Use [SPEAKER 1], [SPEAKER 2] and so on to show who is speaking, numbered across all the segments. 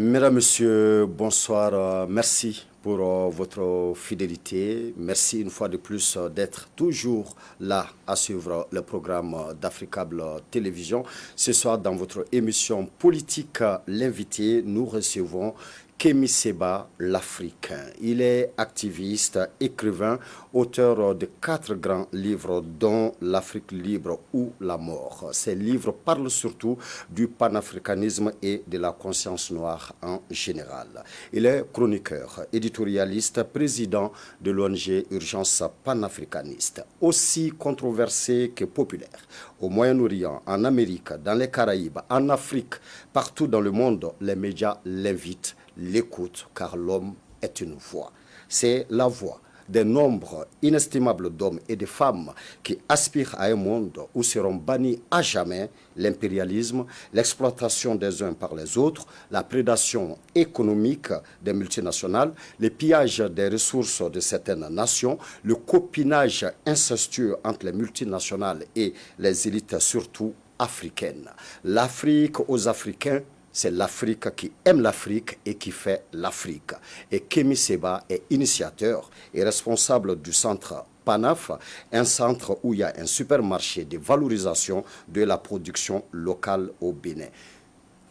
[SPEAKER 1] Mesdames, Messieurs, bonsoir. Euh, merci pour euh, votre fidélité. Merci une fois de plus euh, d'être toujours là à suivre le programme d'Africable Télévision. Ce soir, dans votre émission politique, l'invité, nous recevons Kémy Seba, l'Africain. Il est activiste, écrivain, auteur de quatre grands livres, dont L'Afrique libre ou la mort. Ces livres parlent surtout du panafricanisme et de la conscience noire en général. Il est chroniqueur, éditorialiste, président de l'ONG Urgence panafricaniste, aussi controversé que populaire. Au Moyen-Orient, en Amérique, dans les Caraïbes, en Afrique, partout dans le monde, les médias l'invitent l'écoute, car l'homme est une voix. C'est la voix des nombres inestimables d'hommes et de femmes qui aspirent à un monde où seront bannis à jamais l'impérialisme, l'exploitation des uns par les autres, la prédation économique des multinationales, le pillage des ressources de certaines nations, le copinage incestueux entre les multinationales et les élites surtout africaines. L'Afrique aux Africains c'est l'Afrique qui aime l'Afrique et qui fait l'Afrique. Et Kémy Seba est initiateur et responsable du centre PANAF, un centre où il y a un supermarché de valorisation de la production locale au Bénin.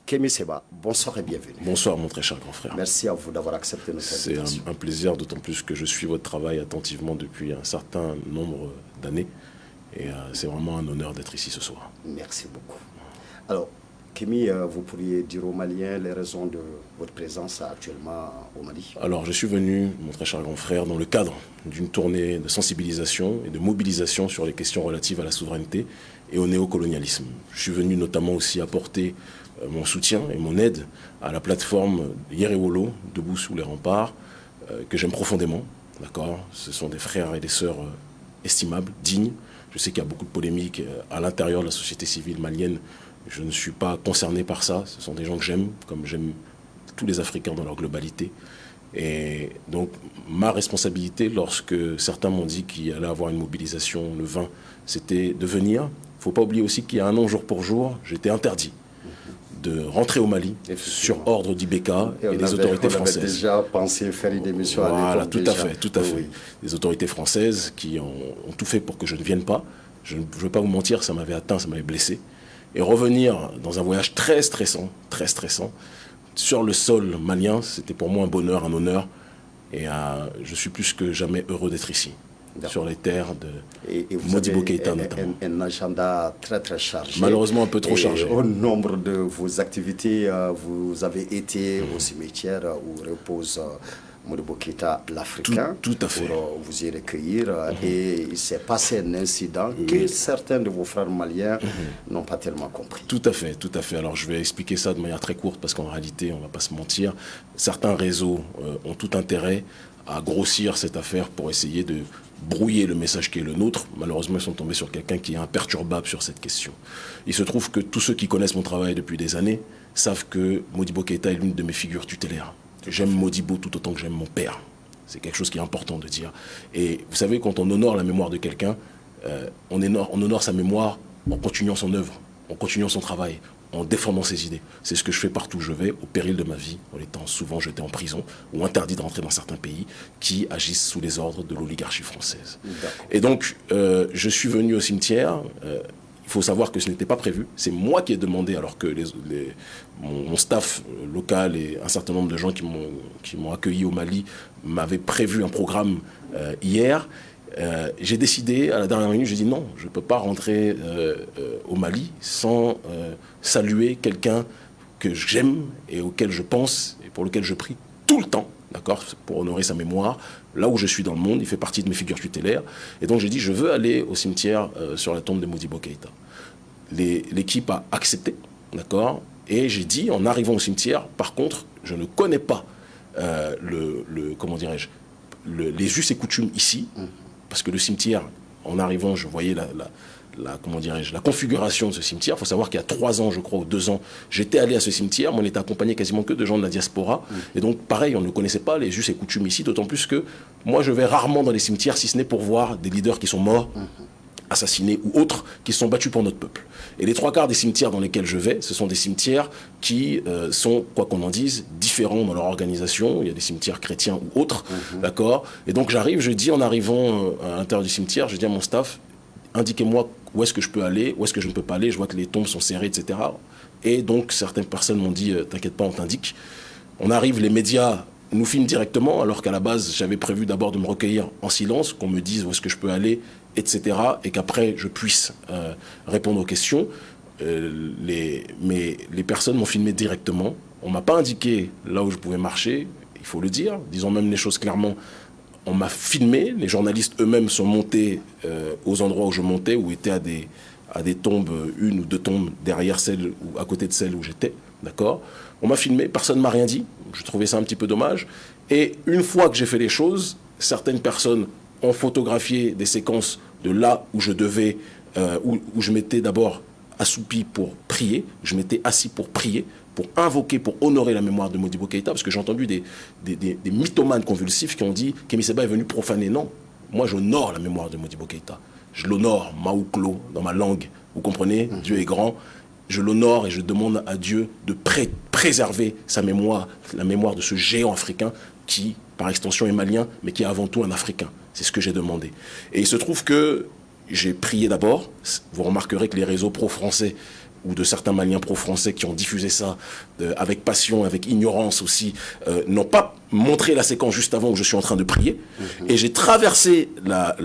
[SPEAKER 1] Kémy Seba, bonsoir et bienvenue.
[SPEAKER 2] Bonsoir mon très cher grand frère.
[SPEAKER 1] Merci à vous d'avoir accepté notre
[SPEAKER 2] invitation. C'est un, plaisir, d'autant plus que je suis votre travail attentivement depuis un certain nombre d'années. Et euh, c'est vraiment un honneur d'être ici ce soir.
[SPEAKER 1] Merci beaucoup. Alors, Kémy, euh, vous pourriez dire aux Maliens les raisons de votre présence actuellement au Mali?
[SPEAKER 2] Alors, je suis venu, mon très cher grand frère, dans le cadre d'une tournée de sensibilisation et de mobilisation sur les questions relatives à la souveraineté et au néocolonialisme. Je suis venu notamment aussi apporter euh, mon soutien et mon aide à la plateforme Yerewolo, Debout sous les remparts, euh, que j'aime profondément. D'accord? Ce sont des frères et des sœurs estimables, dignes. Je sais qu'il y a beaucoup de polémiques à l'intérieur de la société civile malienne je ne suis pas concerné par ça. Ce sont des gens que j'aime, comme j'aime tous les Africains dans leur globalité. Et donc, ma responsabilité, lorsque certains m'ont dit qu'il allait avoir une mobilisation le 20, c'était de venir. Il ne faut pas oublier aussi qu'il y a un an, jour pour jour, j'étais interdit de rentrer au Mali sur ordre d'IBK et, des autorités françaises.
[SPEAKER 1] déjà pensé faire une émission
[SPEAKER 2] Voilà, tout à fait, tout à fait. Des autorités françaises qui ont, ont, tout fait pour que je ne vienne pas. Je ne veux pas vous mentir, ça m'avait atteint, ça m'avait blessé et revenir dans un voyage très stressant, très stressant, sur le sol malien, c'était pour moi un bonheur, un honneur. Et euh, je suis plus que jamais heureux d'être ici, sur les terres de et, Modibo Keïta notamment.
[SPEAKER 1] Un, agenda très très chargé.
[SPEAKER 2] Malheureusement un peu trop chargé.
[SPEAKER 1] Au nombre de vos activités, euh, vous avez été au cimetière où repose Modibo l'Africain,
[SPEAKER 2] tout, à fait.
[SPEAKER 1] pour euh, vous y recueillir. Mhm. Et il s'est passé un incident que certains de vos frères maliens mhm. n'ont pas tellement compris.
[SPEAKER 2] Tout à fait, tout à fait. Alors je vais expliquer ça de manière très courte parce qu'en réalité, on ne va pas se mentir, certains réseaux euh, ont tout intérêt à grossir cette affaire pour essayer de brouiller le message qui est le nôtre. Malheureusement, ils sont tombés sur quelqu'un qui est imperturbable sur cette question. Il se trouve que tous ceux qui connaissent mon travail depuis des années savent que Modibo Keita est l'une de mes figures tutélaires. J'aime Modibo tout autant que j'aime mon père. C'est quelque chose qui est important de dire. Et vous savez, quand on honore la mémoire de quelqu'un, euh, on, on, honore sa mémoire en continuant son œuvre, en continuant son travail, en défendant ses idées. C'est ce que je fais partout où je vais, au péril de ma vie, en étant souvent jeté en prison ou interdit de rentrer dans certains pays qui agissent sous les ordres de l'oligarchie française. Et donc, euh, je suis venu au cimetière. Euh, il faut savoir que ce n'était pas prévu. C'est moi qui ai demandé, alors que mon, staff local et un certain nombre de gens qui m'ont accueilli au Mali m'avaient prévu un programme euh, hier. Euh, j'ai décidé, à la dernière minute, j'ai dit non, je ne peux pas rentrer euh, au Mali sans saluer quelqu'un que j'aime et auquel je pense et pour lequel je prie tout le temps, d'accord, pour honorer sa mémoire, là où je suis dans le monde, il fait partie de mes figures tutélaires. Et donc j'ai dit, je veux aller au cimetière euh, sur la tombe de Modibo Keïta. L'équipe a accepté, d'accord? Et j'ai dit, en arrivant au cimetière, par contre, je ne connais pas euh, le, comment dirais-je, les us et coutumes ici, mmh. parce que le cimetière, en arrivant, je voyais la, la, comment dirais-je, la configuration de ce cimetière. Il faut savoir qu'il y a trois ans, je crois, ou deux ans, j'étais allé à ce cimetière, mais on était accompagné quasiment que de gens de la diaspora. Mm. Et donc, pareil, on ne connaissait pas les us et coutumes ici, d'autant plus que moi, je vais rarement dans les cimetières, si ce n'est pour voir des leaders qui sont morts. Mm. assassinés ou autres, qui se sont battus pour notre peuple. Et les trois quarts des cimetières dans lesquels je vais, ce sont des cimetières qui euh, sont, quoi qu'on en dise, différents dans leur organisation. Il y a des cimetières chrétiens ou autres, mhm. d'accord? Et donc j'arrive, je dis en arrivant euh, à l'intérieur du cimetière, je dis à mon staff, indiquez-moi où est-ce que je peux aller, où est-ce que je ne peux pas aller, je vois que les tombes sont serrées, etc. Et donc certaines personnes m'ont dit, euh, t'inquiète pas, on t'indique. On arrive, les médias nous filment directement, alors qu'à la base, j'avais prévu d'abord de me recueillir en silence, qu'on me dise où est-ce que je peux aller, etc. Et qu'après, je puisse euh, répondre aux questions. Euh, les, mais les personnes m'ont filmé directement. On m'a pas indiqué là où je pouvais marcher, il faut le dire. Disons même les choses clairement. On m'a filmé, les journalistes eux-mêmes sont montés euh, aux endroits où je montais, où étaient à des, à des tombes, une ou deux tombes derrière celle ou à côté de celle où j'étais. D'accord? On m'a filmé, personne ne m'a rien dit. Je trouvais ça un petit peu dommage. Et une fois que j'ai fait les choses, certaines personnes ont photographié des séquences de là où je devais, euh, où, je m'étais d'abord assoupi pour prier, je m'étais assis pour prier, pour invoquer, pour honorer la mémoire de Modibo Keïta, parce que j'ai entendu des, des, mythomanes convulsifs qui ont dit qu'Emi Seba est venu profaner. Non, moi j'honore la mémoire de Modibo Keïta. Je l'honore, Maouklo, dans ma langue. Vous comprenez? Mhm. Dieu est grand. Je l'honore et je demande à Dieu de préserver sa mémoire, la mémoire de ce géant africain qui, par extension, est malien, mais qui est avant tout un Africain. C'est ce que j'ai demandé. Et il se trouve que j'ai prié d'abord. Vous remarquerez que les réseaux pro-français ou de certains Maliens pro-français qui ont diffusé ça euh, avec passion, avec ignorance aussi, euh, n'ont pas montré la séquence juste avant où je suis en train de prier. Mhm. Et j'ai traversé la,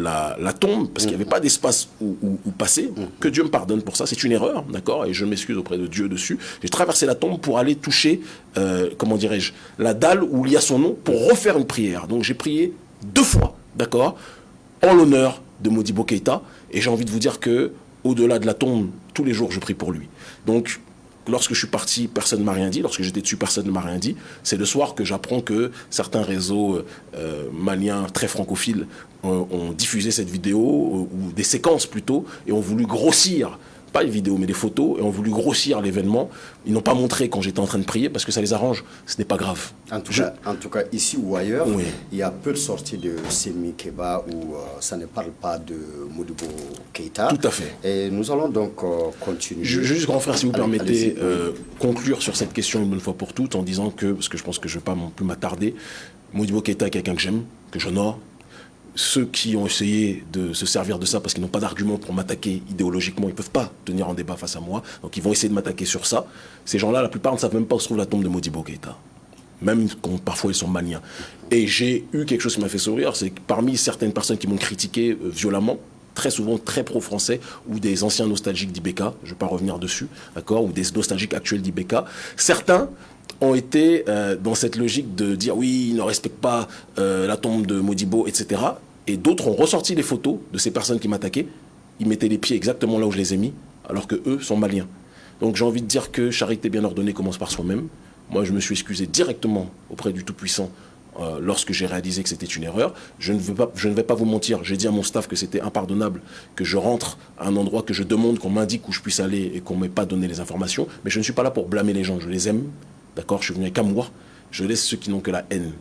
[SPEAKER 2] tombe, parce qu'il n'y avait pas d'espace où, passer. Mhm. Que Dieu me pardonne pour ça, c'est une erreur, d'accord Et je m'excuse auprès de Dieu dessus. J'ai traversé la tombe pour aller toucher, euh, comment dirais-je, la dalle où il y a son nom, pour refaire une prière. Donc j'ai prié deux fois d'accord, en l'honneur de Modibo Keïta. Et j'ai envie de vous dire que, au-delà de la tombe, tous les jours, je prie pour lui. Donc, lorsque je suis parti, personne ne m'a rien dit. Lorsque j'étais dessus, personne ne m'a rien dit. C'est le soir que j'apprends que certains réseaux euh, maliens très francophiles ont, ont diffusé cette vidéo, euh, ou des séquences plutôt, et ont voulu grossir pas une vidéo, mais des photos, et ont voulu grossir l'événement. Ils n'ont pas montré quand j'étais en train de prier parce que ça les arrange. Ce n'est pas grave.
[SPEAKER 1] En tout, cas, en tout cas, ici ou ailleurs, il y a peu de sorties de Semi Keba où euh, ça ne parle pas de Modibo Keita.
[SPEAKER 2] Tout à fait.
[SPEAKER 1] Et nous allons donc euh, continuer.
[SPEAKER 2] Je, juste, grand frère, si vous permettez, euh, conclure sur cette question une bonne fois pour toutes en disant que, parce que je pense que je ne vais pas non plus m'attarder, Modibo Keita est quelqu'un que j'aime, que j'honore, ceux qui ont essayé de se servir de ça parce qu'ils n'ont pas d'argument pour m'attaquer idéologiquement, ils ne peuvent pas tenir en débat face à moi. Donc ils vont essayer de m'attaquer sur ça. Ces gens-là, la plupart ne savent même pas où se trouve la tombe de Modibo Keïta. Même quand parfois ils sont maliens. Et j'ai eu quelque chose qui m'a fait sourire, c'est que parmi certaines personnes qui m'ont critiqué euh, violemment, très souvent très pro-français, ou des anciens nostalgiques d'Ibeka, je ne vais pas revenir dessus, d'accord, ou des nostalgiques actuels d'Ibeka, certains ont été euh, dans cette logique de dire oui, ils ne respectent pas euh, la tombe de Modibo, etc. Et d'autres ont ressorti les photos de ces personnes qui m'attaquaient. Ils mettaient les pieds exactement là où je les ai mis, alors que eux sont maliens. Donc j'ai envie de dire que charité bien ordonnée commence par soi-même. Moi, je me suis excusé directement auprès du Tout-Puissant euh, lorsque j'ai réalisé que c'était une erreur. Je ne, veux pas, je ne vais pas vous mentir, j'ai dit à mon staff que c'était impardonnable que je rentre à un endroit que je demande qu'on m'indique où je puisse aller et qu'on ne m'ait pas donné les informations. Mais je ne suis pas là pour blâmer les gens, je les aime, D'accord Je suis venu avec amour. Je laisse ceux qui n'ont que la haine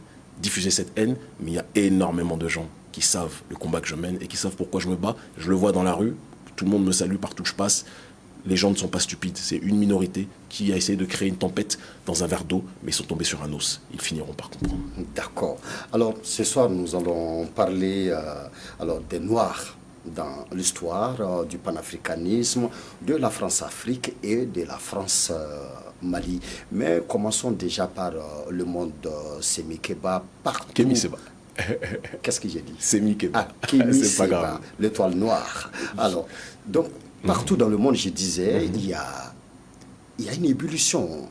[SPEAKER 2] diffuser cette haine, mais il y a énormément de gens qui savent le combat que je mène et qui savent pourquoi je me bats. Je le vois dans la rue, tout le monde me salue partout où je passe. Les gens ne sont pas stupides, c'est une minorité qui a essayé de créer une tempête dans un verre d'eau, mais ils sont tombés sur un os. Ils finiront par comprendre.
[SPEAKER 1] D'accord. Alors, ce soir, nous allons parler euh, des Noirs dans l'histoire euh, du panafricanisme, de la France-Afrique et de la France euh, Mali. Mais commençons déjà par euh, le monde de Semikeba partout. Qu'est-ce que j'ai dit?
[SPEAKER 2] Semikeba.
[SPEAKER 1] Ah, Kémy Seba, l'étoile noire. Alors, donc, partout dans le monde, je disais, mhm. il, y a, il y a une ébullition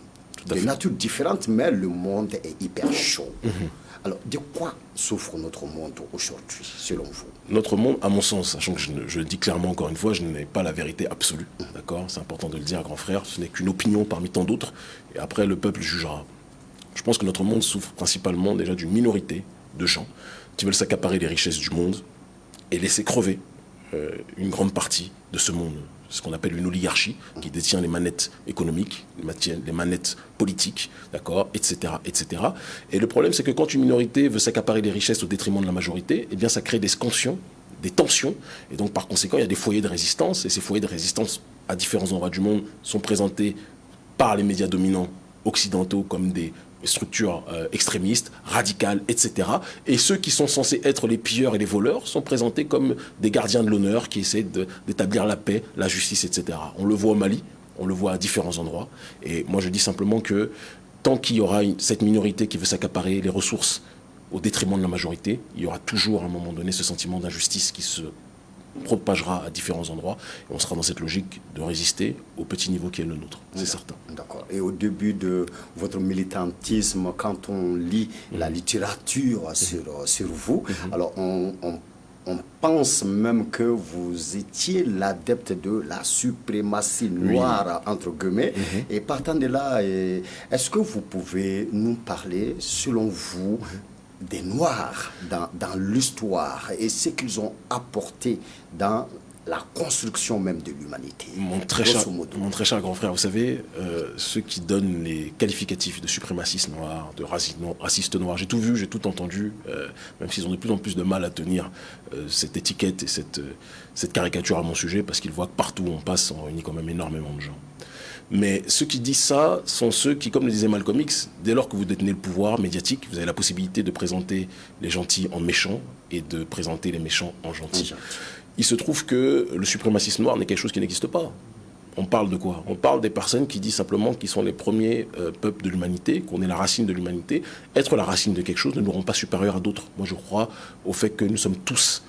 [SPEAKER 1] de nature différente, mais le monde est hyper chaud. Mhm. Alors, de quoi souffre notre monde aujourd'hui, selon vous?
[SPEAKER 2] Notre monde, à mon sens, sachant que je, le dis clairement encore une fois, je n'ai pas la vérité absolue, d'accord? C'est important de le dire, grand frère, ce n'est qu'une opinion parmi tant d'autres, et après, le peuple jugera. Je pense que notre monde souffre principalement déjà d'une minorité de gens qui veulent s'accaparer les richesses du monde et laisser crever une grande partie de ce monde ce qu'on appelle une oligarchie, qui détient les manettes économiques, les manettes politiques, d'accord, etc., etc. Et le problème, c'est que quand une minorité veut s'accaparer les richesses au détriment de la majorité, eh bien, ça crée des scansions des tensions. Et donc, par conséquent, il y a des foyers de résistance. Et ces foyers de résistance, à différents endroits du monde, sont présentés par les médias dominants occidentaux comme des structures euh, extrémistes, radicales, etc. Et ceux qui sont censés être les pilleurs et les voleurs sont présentés comme des gardiens de l'honneur qui essaient d'établir la paix, la justice, etc. On le voit au Mali, on le voit à différents endroits. Et moi, je dis simplement que tant qu'il y aura cette minorité qui veut s'accaparer les ressources au détriment de la majorité, il y aura toujours à un moment donné ce sentiment d'injustice qui se propagera à différents endroits. Et on sera dans cette logique de résister au petit niveau qui est le nôtre, c'est certain.
[SPEAKER 1] D'accord. Et au début de votre militantisme, quand on lit la mhm. littérature mhm. sur, sur vous, mhm. alors on, on pense même que vous étiez l'adepte de la suprématie noire, entre guillemets. Et partant de là, est-ce que vous pouvez nous parler, selon vous, des Noirs dans, dans l'histoire et ce qu'ils ont apporté dans la construction même de l'humanité.
[SPEAKER 2] Mon, très cher, mon très cher grand frère, vous savez, euh, ceux qui donnent les qualificatifs de suprémaciste noir, de raciste noir, j'ai tout vu, j'ai tout entendu, euh, même s'ils ont de plus en plus de mal à tenir euh, cette étiquette et cette, cette caricature à mon sujet, parce qu'ils voient que partout où on passe, on réunit quand même énormément de gens. Mais ceux qui disent ça sont ceux qui, comme le disait Malcolm X, dès lors que vous détenez le pouvoir médiatique, vous avez la possibilité de présenter les gentils en méchants et de présenter les méchants en gentils. Il se trouve que le suprémacisme noir n'est quelque chose qui n'existe pas. On parle de quoi? On parle des personnes qui disent simplement qu'ils sont les premiers euh, peuples de l'humanité, qu'on est la racine de l'humanité. Être la racine de quelque chose ne nous rend pas supérieurs à d'autres. Moi, je crois au fait que nous sommes tous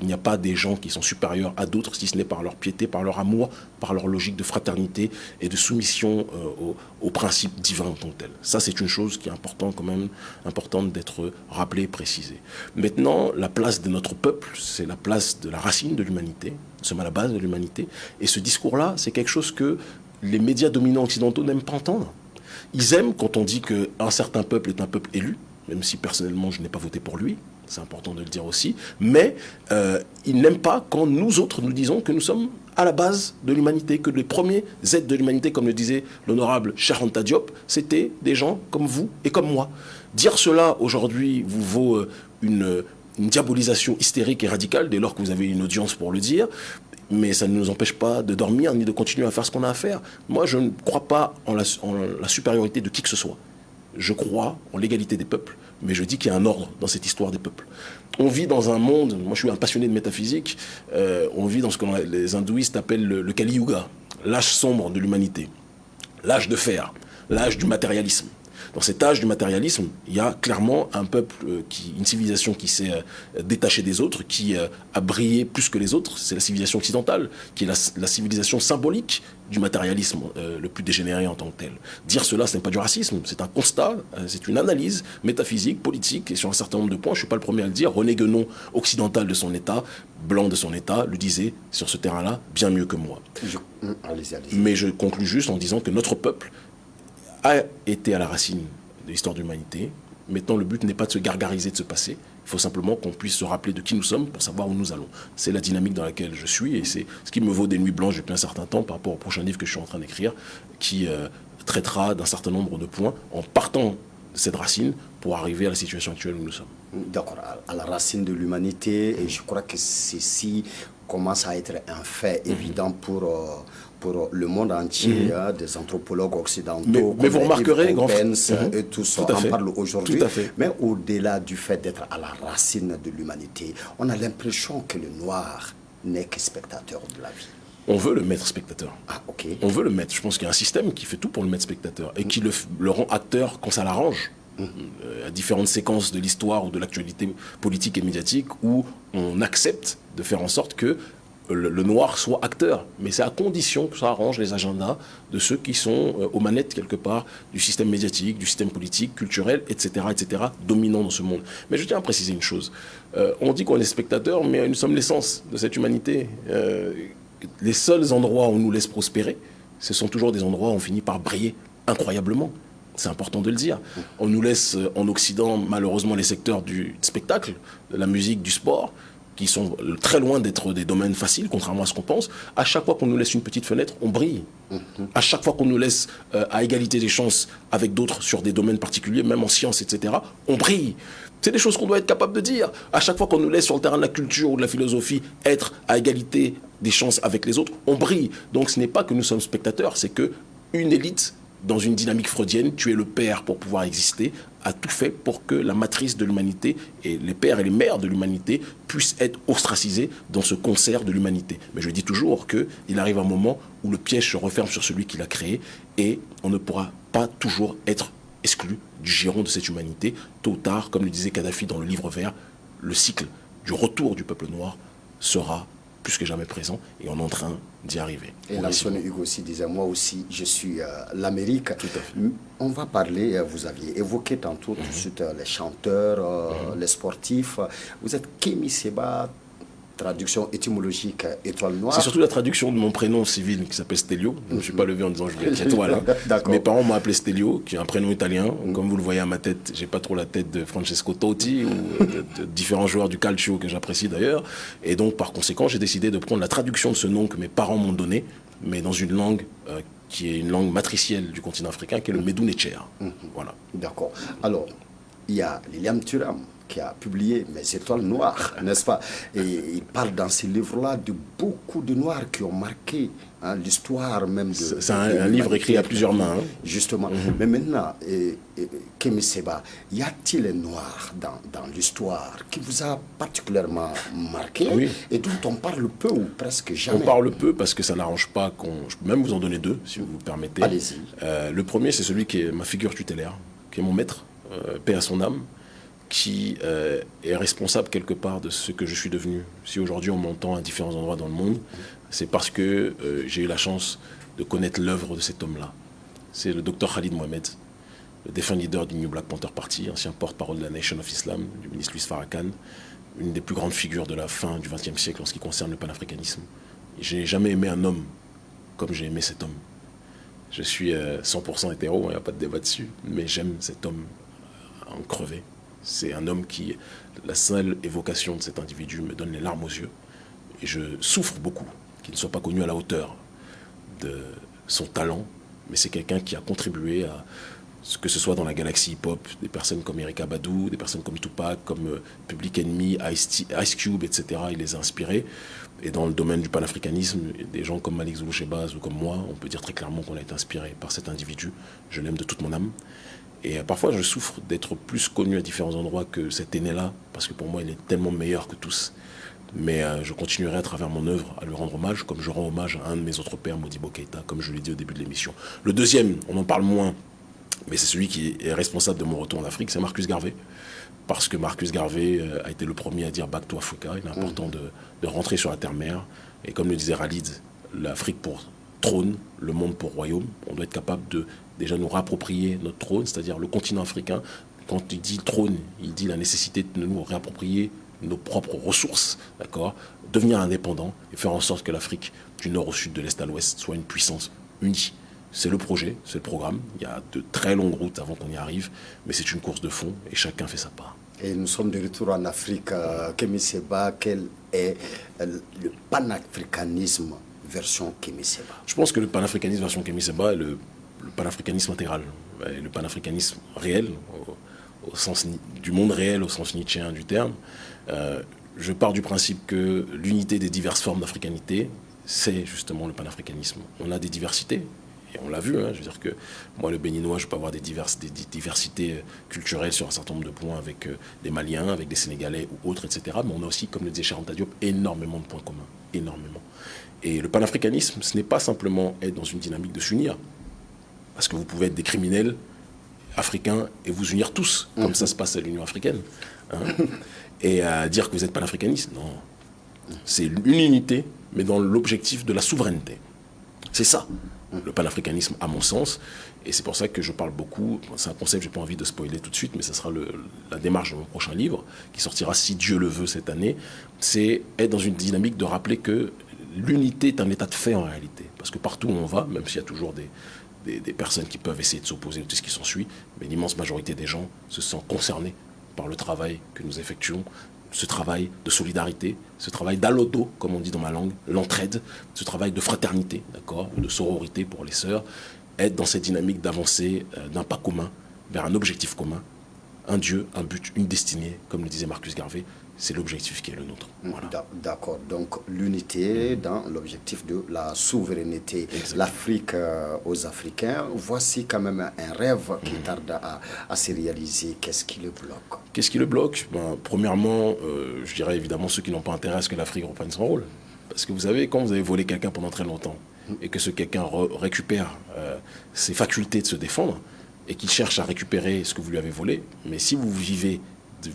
[SPEAKER 2] Il n'y a pas des gens qui sont supérieurs à d'autres, si ce n'est par leur piété, par leur amour, par leur logique de fraternité et de soumission euh, aux, principes divins en tant que tel. Ça, c'est une chose qui est importante quand même, importante d'être rappelée et précisée. Maintenant, la place de notre peuple, c'est la place de la racine de l'humanité. Nous sommes à la base de l'humanité. Et ce discours-là, c'est quelque chose que les médias dominants occidentaux n'aiment pas entendre. Ils aiment quand on dit qu'un certain peuple est un peuple élu, même si personnellement je n'ai pas voté pour lui, c'est important de le dire aussi, mais euh, ils n'aiment pas quand nous autres nous disons que nous sommes à la base de l'humanité, que les premiers êtres de l'humanité, comme le disait l'honorable Charanta Diop, c'était des gens comme vous et comme moi. Dire cela aujourd'hui vous vaut euh, une, diabolisation hystérique et radicale dès lors que vous avez une audience pour le dire, mais ça ne nous empêche pas de dormir ni de continuer à faire ce qu'on a à faire. Moi, je ne crois pas en la supériorité de qui que ce soit. Je crois en l'égalité des peuples mais je dis qu'il y a un ordre dans cette histoire des peuples. On vit dans un monde, moi je suis un passionné de métaphysique, euh, on vit dans ce que les hindouistes appellent le, Kali Yuga, l'âge sombre de l'humanité, l'âge de fer, l'âge du matérialisme. Dans cet âge du matérialisme, il y a clairement un peuple, euh, qui, une civilisation qui s'est euh, détachée des autres, qui a brillé plus que les autres. C'est la civilisation occidentale, qui est la civilisation symbolique du matérialisme euh, le plus dégénéré en tant que tel. Dire cela, ce n'est pas du racisme, c'est un constat, euh, c'est une analyse métaphysique, politique, et sur un certain nombre de points, je ne suis pas le premier à le dire, René Guénon, occidental de son État, blanc de son État, le disait sur ce terrain-là bien mieux que moi. Mais je conclus juste en disant que notre peuple a été à la racine de l'histoire de l'humanité. Maintenant, le but n'est pas de se gargariser de ce passé, il faut simplement qu'on puisse se rappeler de qui nous sommes pour savoir où nous allons. C'est la dynamique dans laquelle je suis et c'est ce qui me vaut des nuits blanches depuis un certain temps par rapport au prochain livre que je suis en train d'écrire qui euh, traitera d'un certain nombre de points en partant de cette racine pour arriver à la situation actuelle où nous sommes.
[SPEAKER 1] D'accord, à la racine de l'humanité et je crois que ceci commence à être un fait évident pour... Euh, pour le monde entier, mhm. hein, des anthropologues occidentaux,
[SPEAKER 2] mais, vous remarquerez, grand
[SPEAKER 1] mhm. et tout ça, on parle aujourd'hui. Mais au-delà du fait d'être à la racine de l'humanité, on a l'impression que le noir n'est que spectateur de la vie.
[SPEAKER 2] On veut le mettre spectateur.
[SPEAKER 1] Ah, ok.
[SPEAKER 2] On veut le mettre. Je pense qu'il y a un système qui fait tout pour le mettre spectateur et qui le, le rend acteur quand ça l'arrange. Mhm. Euh, à différentes séquences de l'histoire ou de l'actualité politique et médiatique où on accepte de faire en sorte que le, noir soit acteur. Mais c'est à condition que ça arrange les agendas de ceux qui sont euh, aux manettes, quelque part, du système médiatique, du système politique, culturel, etc., etc., dominant dans ce monde. Mais je tiens à préciser une chose. Euh, on dit qu'on est spectateur, mais nous sommes l'essence de cette humanité. Euh, les seuls endroits où on nous laisse prospérer, ce sont toujours des endroits où on finit par briller incroyablement. C'est important de le dire. On nous laisse en Occident, malheureusement, les secteurs du spectacle, de la musique, du sport, qui sont très loin d'être des domaines faciles, contrairement à ce qu'on pense, à chaque fois qu'on nous laisse une petite fenêtre, on brille. Mhm. À chaque fois qu'on nous laisse euh, à égalité des chances avec d'autres sur des domaines particuliers, même en sciences, etc., on brille. C'est des choses qu'on doit être capable de dire. À chaque fois qu'on nous laisse sur le terrain de la culture ou de la philosophie être à égalité des chances avec les autres, on brille. Donc ce n'est pas que nous sommes spectateurs, c'est que une élite dans une dynamique freudienne, tu es le père pour pouvoir exister, a tout fait pour que la matrice de l'humanité et les pères et les mères de l'humanité puissent être ostracisés dans ce concert de l'humanité. Mais je dis toujours qu'il arrive un moment où le piège se referme sur celui qui l'a créé et on ne pourra pas toujours être exclu du giron de cette humanité. Tôt ou tard, comme le disait Kadhafi dans le livre vert, le cycle du retour du peuple noir sera plus que jamais présent et on est en train d'y arriver.
[SPEAKER 1] Et Nelson Hugo aussi disait, moi aussi, je suis euh, l'Amérique. On va parler, euh, vous aviez évoqué tantôt tout de mhm. suite euh, les chanteurs, mhm. les sportifs. Vous êtes Kémy Seba, traduction étymologique étoile noire.
[SPEAKER 2] C'est surtout la traduction de mon prénom civil qui s'appelle Stelio. Je ne suis pas levé en disant je voulais être étoile. Hein. Mes parents m'ont appelé Stelio, qui est un prénom italien. Mm. Comme vous le voyez à ma tête, j'ai pas trop la tête de Francesco Totti ou de, différents joueurs du calcio que j'apprécie d'ailleurs. Et donc par conséquent, j'ai décidé de prendre la traduction de ce nom que mes parents m'ont donné, mais dans une langue euh, qui est une langue matricielle du continent africain, qui est le Medunetcher. Mm-hmm. Voilà.
[SPEAKER 1] D'accord. Alors, il y a Liliam Thuram qui a publié Mes étoiles noires, n'est-ce pas? Et il parle dans ces livres-là de beaucoup de noirs qui ont marqué hein, l'histoire même de.
[SPEAKER 2] C'est un, livre écrit à plusieurs mains. Hein.
[SPEAKER 1] Justement. Mhm. Mais maintenant, et, Kémy Seba, y a-t-il un noir dans, dans l'histoire qui vous a particulièrement marqué? Et dont on parle peu ou presque jamais?
[SPEAKER 2] On parle peu parce que ça n'arrange pas qu'on. Je peux même vous en donner deux, si vous me permettez.
[SPEAKER 1] Allez-y.
[SPEAKER 2] Euh, le premier, c'est celui qui est ma figure tutélaire, qui est mon maître, euh, paix à son âme qui euh, est responsable quelque part de ce que je suis devenu. Si aujourd'hui on m'entend à différents endroits dans le monde, c'est parce que euh, j'ai eu la chance de connaître l'œuvre de cet homme-là. C'est le docteur Khalid Mohamed, le défunt leader du New Black Panther Party, ancien porte-parole de la Nation of Islam, du ministre Louis Farrakhan, une des plus grandes figures de la fin du XXe siècle en ce qui concerne le panafricanisme. Je n'ai jamais aimé un homme comme j'ai aimé cet homme. Je suis 100% euh, hétéro, il n'y a pas de débat dessus, mais j'aime cet homme en crevé. C'est un homme qui, la seule évocation de cet individu me donne les larmes aux yeux. Et je souffre beaucoup qu'il ne soit pas connu à la hauteur de son talent. Mais c'est quelqu'un qui a contribué à ce que ce soit dans la galaxie hip-hop, des personnes comme Erika Badou, des personnes comme Tupac, comme euh, Public Enemy, Ice, Cube, etc. Il les a inspirés. Et dans le domaine du panafricanisme, des gens comme Malik Zoulouchebaz ou comme moi, on peut dire très clairement qu'on a été inspiré par cet individu. Je l'aime de toute mon âme. Et euh, parfois, je souffre d'être plus connu à différents endroits que cet aîné-là, parce que pour moi, il est tellement meilleur que tous. Mais euh, je continuerai à travers mon œuvre à lui rendre hommage, comme je rends hommage à un de mes autres pères, Modibo Keita, comme je l'ai dit au début de l'émission. Le deuxième, on en parle moins, mais c'est celui qui est responsable de mon retour en Afrique, c'est Marcus Garvey. Parce que Marcus Garvey euh, a été le premier à dire Back to Africa. Il est important de, de rentrer sur la terre-mère. Et comme le disait Ralid, l'Afrique pour trône, le monde pour royaume. On doit être capable de déjà nous réapproprier notre trône, c'est-à-dire le continent africain. Quand il dit trône, il dit la nécessité de nous réapproprier nos propres ressources, d'accord Devenir indépendant et faire en sorte que l'Afrique, du nord au sud, de l'est à l'ouest, soit une puissance unie. C'est le projet, c'est le programme. Il y a de très longues routes avant qu'on y arrive, mais c'est une course de fond et chacun fait sa part.
[SPEAKER 1] Et nous sommes de retour en Afrique. Euh, Kémy Seba, quel est euh, le panafricanisme version Kémy Seba
[SPEAKER 2] Je pense que le panafricanisme version Kémy Seba est le le panafricanisme intégral, le panafricanisme réel, au, sens du monde réel au sens nietzschéen du terme. Euh, je pars du principe que l'unité des diverses formes d'africanité, c'est justement le panafricanisme. On a des diversités, et on l'a vu, hein, je veux dire que moi, le béninois, je peux avoir des, diversités culturelles sur un certain nombre de points avec euh, des Maliens, avec des Sénégalais ou autres, etc. Mais on a aussi, comme le disait Charanta Diop, énormément de points communs, énormément. Et le panafricanisme, ce n'est pas simplement être dans une dynamique de s'unir, parce que vous pouvez être des criminels africains et vous unir tous, comme ça se passe à l'Union africaine. Hein. et à dire que vous êtes panafricaniste, non. C'est une unité, mais dans l'objectif de la souveraineté. C'est ça, le panafricanisme, à mon sens. Et c'est pour ça que je parle beaucoup. C'est un concept, je n'ai pas envie de spoiler tout de suite, mais ça sera la démarche de mon prochain livre, qui sortira, si Dieu le veut, cette année. C'est être dans une dynamique de rappeler que l'unité est un état de fait en réalité. Parce que partout où on va, même s'il y a toujours des, des, personnes qui peuvent essayer de s'opposer à tout ce qui s'ensuit, mais l'immense majorité des gens se sentent concernés par le travail que nous effectuons ce travail de solidarité, ce travail d'alodo, comme on dit dans ma langue, l'entraide, ce travail de fraternité, d'accord, de sororité pour les sœurs, être dans cette dynamique d'avancer euh, d'un pas commun vers un objectif commun, un Dieu, un but, une destinée, comme le disait Marcus Garvey, c'est l'objectif qui est le nôtre.
[SPEAKER 1] D'accord, donc l'unité dans l'objectif de la souveraineté. L'Afrique euh, aux Africains, voici quand même un rêve qui mm. tarde à, se réaliser. Qu'est-ce qui le bloque?
[SPEAKER 2] Qu'est-ce qui le bloque? Ben, Premièrement, euh, je dirais évidemment ceux qui n'ont pas intérêt à ce que l'Afrique reprenne son rôle. Parce que vous savez, quand vous avez volé quelqu'un pendant très longtemps, mm. et que ce quelqu'un récupère euh, ses facultés de se défendre, et qu'il cherche à récupérer ce que vous lui avez volé, mais si vous vivez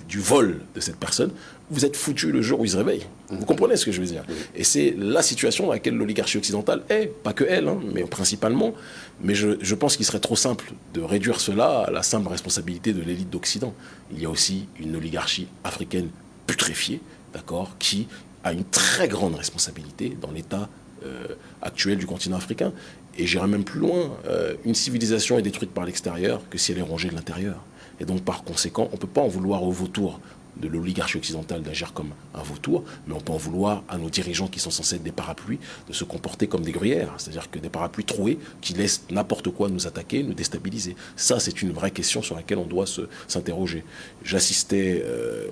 [SPEAKER 2] du vol de cette personne, vous êtes foutu le jour où il se réveille. Vous comprenez ce que je veux dire Et c'est la situation dans laquelle l'oligarchie occidentale est, pas que elle, hein, mais principalement. Mais je, je pense qu'il serait trop simple de réduire cela à la simple responsabilité de l'élite d'Occident. Il y a aussi une oligarchie africaine putréfiée, d'accord, qui a une très grande responsabilité dans l'état euh, actuel du continent africain. Et j'irai même plus loin, euh, une civilisation est détruite par l'extérieur que si elle est rongée de l'intérieur. Et donc, par conséquent, on ne peut pas en vouloir aux vautours de l'oligarchie occidentale d'agir comme un vautour, mais on peut en vouloir à nos dirigeants qui sont censés être des parapluies de se comporter comme des gruyères, c'est-à-dire que des parapluies troués qui laissent n'importe quoi nous attaquer, nous déstabiliser. Ça, c'est une vraie question sur laquelle on doit s'interroger. J'assistais euh,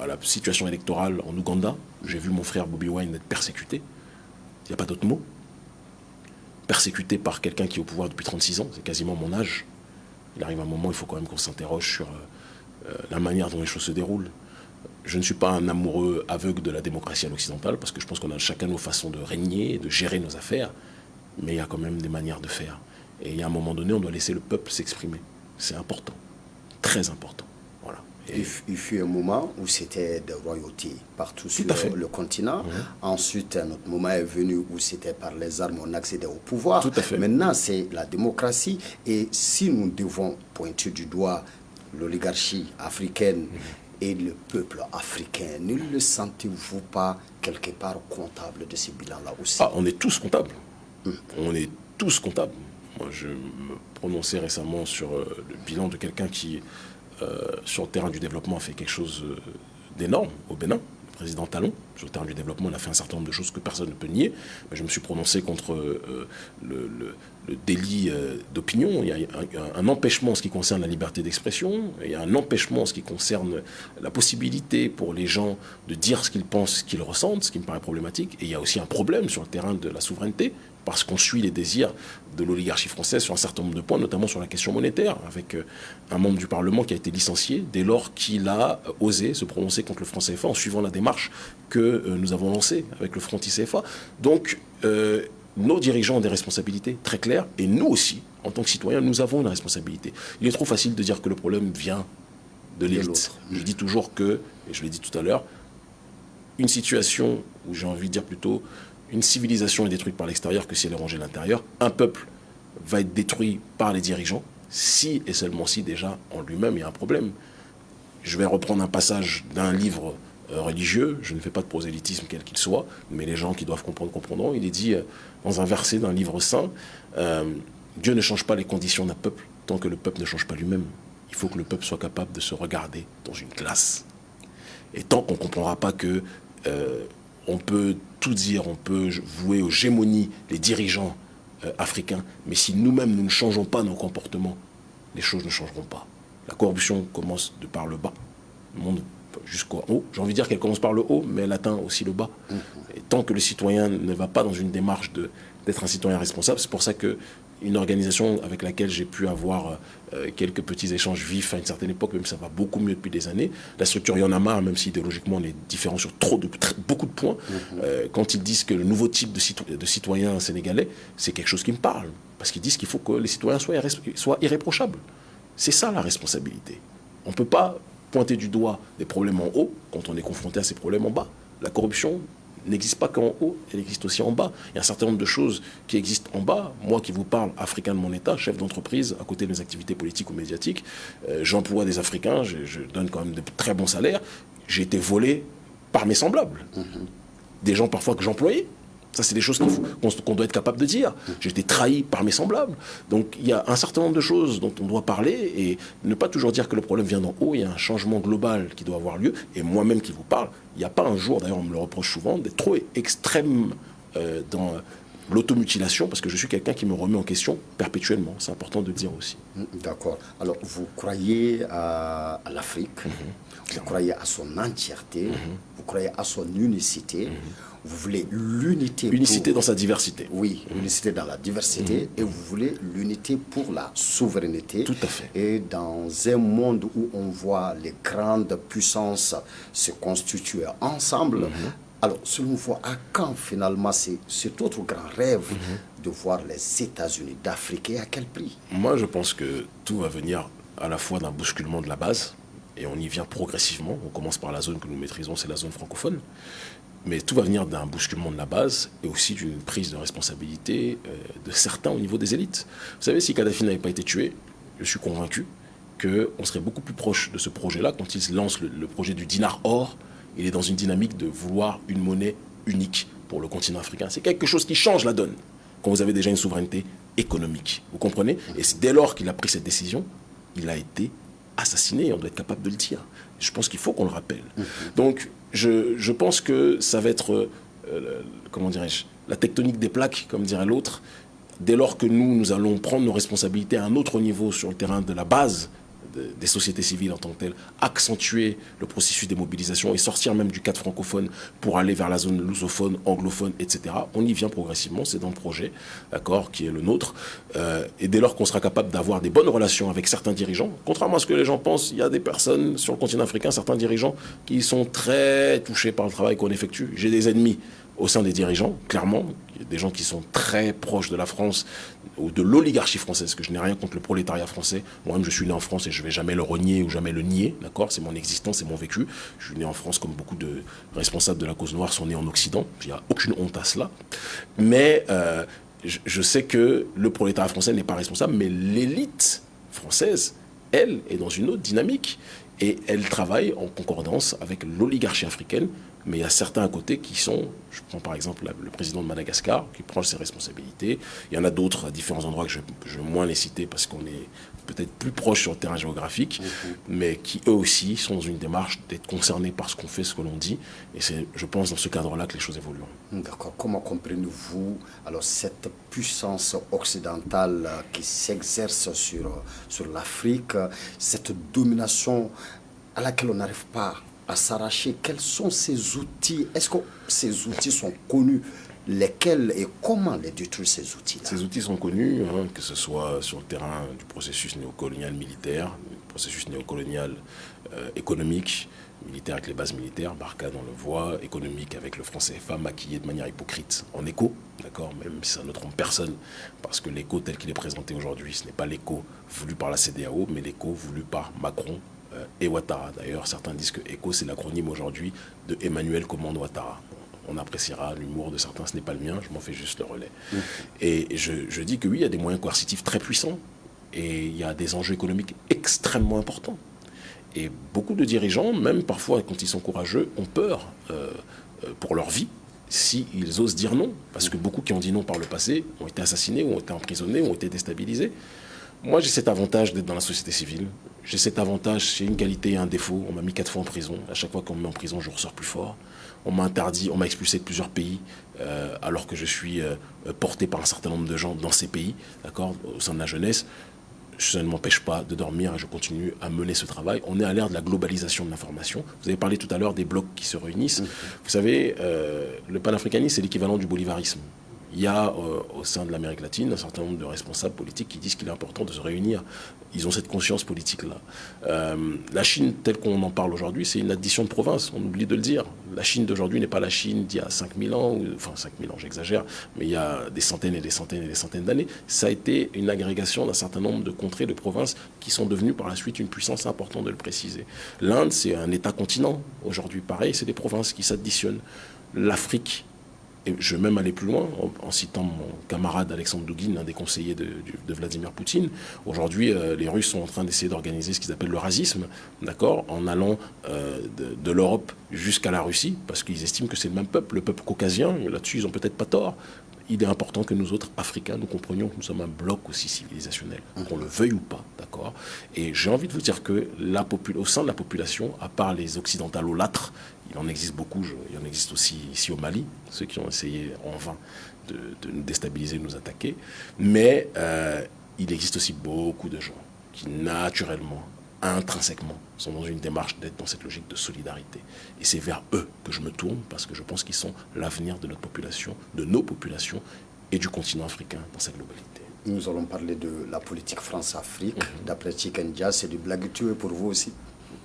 [SPEAKER 2] à, la situation électorale en Ouganda, j'ai vu mon frère Bobby Wine être persécuté, il n'y a pas d'autre mot. Persécuté par quelqu'un qui est au pouvoir depuis 36 ans, c'est quasiment mon âge il arrive un moment, il faut quand même qu'on s'interroge sur euh, euh, la manière dont les choses se déroulent. Je ne suis pas un amoureux aveugle de la démocratie à l'occidentale, parce que je pense qu'on a chacun nos façons de régner, de gérer nos affaires, mais il y a quand même des manières de faire. Et a un moment donné, on doit laisser le peuple s'exprimer. C'est important, très important.
[SPEAKER 1] Il, fut un moment où c'était de royauté partout sur le continent. Mhm. Ensuite, un autre moment est venu où c'était par les armes on accédait au pouvoir. Maintenant, c'est la démocratie. Et si nous devons pointer du doigt l'oligarchie africaine mhm. et le peuple africain, ne le sentez-vous pas quelque part comptable de ces bilans-là aussi?
[SPEAKER 2] Ah, On est tous comptables. Mhm. On est tous comptables. Moi, je me prononçais récemment sur euh, le bilan de quelqu'un qui sur le terrain du développement, a fait quelque chose euh, d'énorme au Bénin. Le président Talon, sur le terrain du développement, on a fait un certain nombre de choses que personne ne peut nier. Je me suis prononcé contre euh, le, délit d'opinion. Il y a un, empêchement en ce qui concerne la liberté d'expression. Il y a un empêchement en ce qui concerne la possibilité pour les gens de dire ce qu'ils pensent, ce qu'ils ressentent, ce qui me paraît problématique. Et il y a aussi un problème sur le terrain de la souveraineté parce qu'on suit les désirs de l'oligarchie française sur un certain nombre de points, notamment sur la question monétaire, avec euh, un membre du Parlement qui a été licencié dès lors qu'il a euh, osé se prononcer contre le franc CFA en suivant la démarche que euh, nous avons lancée avec le franc CFA. Donc, nos dirigeants ont des responsabilités très claires, et nous aussi, en tant que citoyens, nous avons une responsabilité. Il est trop facile de dire que le problème vient de l'élite. Je dis toujours que, et je l'ai dit tout à l'heure, une situation où j'ai envie de dire plutôt une civilisation est détruite par l'extérieur que si elle est rangée à l'intérieur. Un peuple va être détruit par les dirigeants si et seulement si déjà en lui-même il y a un problème. Je vais reprendre un passage d'un livre euh, religieux, je ne fais pas de prosélytisme quel qu'il soit, mais les gens qui doivent comprendre comprendront. Il est dit euh, dans un verset d'un livre saint, euh, Dieu ne change pas les conditions d'un peuple tant que le peuple ne change pas lui-même. Il faut que le peuple soit capable de se regarder dans une classe. Et tant qu'on ne comprendra pas que on peut tout dire, on peut vouer aux gémonies les dirigeants euh, africains, mais si nous-mêmes nous ne changeons pas nos comportements, les choses ne changeront pas. La corruption commence de par le bas, le monde jusqu'au haut. J'ai envie de dire qu'elle commence par le haut, mais elle atteint aussi le bas. Mmh. Et tant que le citoyen ne va pas dans une démarche d'être un citoyen responsable, c'est pour ça que une organisation avec laquelle j'ai pu avoir euh, quelques petits échanges vifs à une certaine époque, même ça va beaucoup mieux depuis des années. La structure y en a marre, même si idéologiquement on est différent sur trop de, beaucoup de points. Mhm. Euh, quand ils disent que le nouveau type de, de citoyen sénégalais, c'est quelque chose qui me parle. Parce qu'ils disent qu'il faut que les citoyens soient, soient irréprochables. C'est ça la responsabilité. On ne peut pas pointer du doigt des problèmes en haut quand on est confronté à ces problèmes en bas. La corruption, n'existe pas qu'en haut, elle existe aussi en bas. Il y a un certain nombre de choses qui existent en bas. Moi qui vous parle, africain de mon État, chef d'entreprise, à côté de mes activités politiques ou médiatiques, euh, j'emploie des Africains, je, donne quand même de très bons salaires. J'ai été volé par mes semblables. Mm-hmm. Des gens parfois que j'employais, Ça, c'est des choses qu'on doit être capable de dire. J'ai été trahi par mes semblables. Donc, il y a un certain nombre de choses dont on doit parler et ne pas toujours dire que le problème vient d'en haut. Il y a un changement global qui doit avoir lieu. Et moi-même qui vous parle, il n'y a pas un jour, d'ailleurs, on me le reproche souvent, d'être trop extrême euh, dans l'automutilation, parce que je suis quelqu'un qui me remet en question perpétuellement. C'est important de le dire aussi.
[SPEAKER 1] D'accord. Alors, vous croyez à, l'Afrique, mhm. vous croyez à son entièreté, mhm. vous croyez à son unicité. Mhm. Vous voulez l'unité.
[SPEAKER 2] Unicité dans sa diversité.
[SPEAKER 1] Oui, l'unicité dans la diversité. Et vous voulez l'unité pour la souveraineté.
[SPEAKER 2] Tout à fait.
[SPEAKER 1] Et dans un monde où on voit les grandes puissances se constituer ensemble, alors, selon vous, à quand finalement cet autre grand rêve de voir les États-Unis d'Afrique et à quel prix?
[SPEAKER 2] Moi, je pense que tout va venir à la fois d'un bousculement de la base, et on y vient progressivement. On commence par la zone que nous maîtrisons, c'est la zone francophone. Mais tout va venir d'un bousculement de la base et aussi d'une prise de responsabilité euh, de certains au niveau des élites. Vous savez, si Kadhafi n'avait pas été tué, je suis convaincu qu'on serait beaucoup plus proche de ce projet-là quand il lance le, le projet du dinar or il est dans une dynamique de vouloir une monnaie unique pour le continent africain. C'est quelque chose qui change la donne quand vous avez déjà une souveraineté économique. Vous comprenez? Et dès lors qu'il a pris cette décision, il a été assassiné, on doit être capable de le dire. Je pense qu'il faut qu'on le rappelle. Mhm. Donc, je, pense que ça va être, euh, comment dirais-je, la tectonique des plaques, comme dirait l'autre, dès lors que nous, nous allons prendre nos responsabilités à un autre niveau sur le terrain de la base des sociétés civiles en tant que telles, accentuer le processus des mobilisations et sortir même du cadre francophone pour aller vers la zone lusophone, anglophone, etc. On y vient progressivement, c'est dans le projet, d'accord, qui est le nôtre. Euh, et dès lors qu'on sera capable d'avoir des bonnes relations avec certains dirigeants, contrairement à ce que les gens pensent, il y a des personnes sur le continent africain, certains dirigeants, qui sont très touchés par le travail qu'on effectue. J'ai des ennemis au sein des dirigeants, clairement, des gens qui sont très proches de la France ou de l'oligarchie française, que je n'ai rien contre le prolétariat français. Moi-même, je suis né en France et je ne vais jamais le renier ou jamais le nier, d'accord? C'est mon existence, c'est mon vécu. Je suis né en France comme beaucoup de responsables de la cause noire sont nés en Occident. Il n'y a aucune honte à cela. Mais euh, je, sais que le prolétariat français n'est pas responsable, mais l'élite française, elle, est dans une autre dynamique. Et elle travaille en concordance avec l'oligarchie africaine mais il y a certains à côté qui sont, je prends par exemple le président de Madagascar, qui prend ses responsabilités. Il y en a d'autres à différents endroits que je, je vais moins les citer parce qu'on est peut-être plus proche sur le terrain géographique, mais qui eux aussi sont dans une démarche d'être concernés par ce qu'on fait, ce que l'on dit. Et c'est, je pense, dans ce cadre-là que les choses évoluent.
[SPEAKER 1] D'accord. Comment comprenez-vous alors cette puissance occidentale qui s'exerce sur, sur l'Afrique, cette domination à laquelle on n'arrive pas à s'arracher Quels sont ces outils? Est-ce que ces outils sont connus? Lesquels et comment les détruire ces outils-là?
[SPEAKER 2] Ces outils sont connus, hein, que ce soit sur le terrain du processus néocolonial militaire, du processus néocolonial euh, économique, militaire avec les bases militaires, Barkhane on le voit, économique avec le franc CFA maquillé de manière hypocrite en écho, d'accord, même si ça ne trompe personne, parce que l'écho tel qu'il est présenté aujourd'hui, ce n'est pas l'écho voulu par la CDAO, mais l'écho voulu par Macron, et Ouattara. D'ailleurs, certains disent que ECO, c'est l'acronyme aujourd'hui de Emmanuel Commande Ouattara. On appréciera l'humour de certains, ce n'est pas le mien, je m'en fais juste le relais. Et je, dis que oui, il y a des moyens coercitifs très puissants et il y a des enjeux économiques extrêmement importants. Et beaucoup de dirigeants, même parfois quand ils sont courageux, ont peur euh, euh, pour leur vie s'ils osent dire non. Parce que beaucoup qui ont dit non par le passé ont été assassinés, ont été emprisonnés, ont été déstabilisés. Moi, j'ai cet avantage d'être dans la société civile. J'ai cet avantage, c'est une qualité et un défaut. On m'a mis quatre fois en prison. À chaque fois qu'on me met en prison, je ressors plus fort. On m'a interdit, on m'a expulsé de plusieurs pays, euh, alors que je suis euh, porté par un certain nombre de gens dans ces pays, d'accord, au sein de la jeunesse. Je ne m'empêche pas de dormir et je continue à mener ce travail. On est à l'ère de la globalisation de l'information. Vous avez parlé tout à l'heure des blocs qui se réunissent. Mmh. Vous savez, euh, le panafricanisme, c'est l'équivalent du bolivarisme il y a euh, au sein de l'Amérique latine un certain nombre de responsables politiques qui disent qu'il est important de se réunir. Ils ont cette conscience politique-là. Euh, la Chine, telle qu'on en parle aujourd'hui, c'est une addition de provinces, on oublie de le dire. La Chine d'aujourd'hui n'est pas la Chine d'il y a 5000 ans, enfin 5000 ans j'exagère, mais il y a des centaines et des centaines et des centaines d'années. Ça a été une agrégation d'un certain nombre de contrées, de provinces qui sont devenues par la suite une puissance importante de le préciser. L'Inde, c'est un État-continent. Aujourd'hui, pareil, c'est des provinces qui s'additionnent. L'Afrique, et je vais même aller plus loin en, citant mon camarade Alexandre Douguin, l'un des conseillers de, Vladimir Poutine. Aujourd'hui, euh, les Russes sont en train d'essayer d'organiser ce qu'ils appellent le racisme, d'accord, en allant euh, de, l'Europe jusqu'à la Russie, parce qu'ils estiment que c'est le même peuple, le peuple caucasien. Là-dessus, ils n'ont peut-être pas tort. Il est important que nous autres, Africains, nous comprenions que nous sommes un bloc aussi civilisationnel, qu'on le veuille ou pas, d'accord Et j'ai envie de vous dire que au sein de la population, à part les occidentalolâtres, il en existe beaucoup, il en existe aussi ici au Mali, ceux qui ont essayé en vain de, nous déstabiliser, de nous attaquer. Mais euh, il existe aussi beaucoup de gens qui naturellement, intrinsèquement, sont dans une démarche d'être dans cette logique de solidarité. Et c'est vers eux que je me tourne parce que je pense qu'ils sont l'avenir de notre population, de nos populations et du continent africain dans sa globalité.
[SPEAKER 1] Nous allons parler de la politique France-Afrique. Mhm. D'après Chikenja, c'est du blague tué pour vous aussi?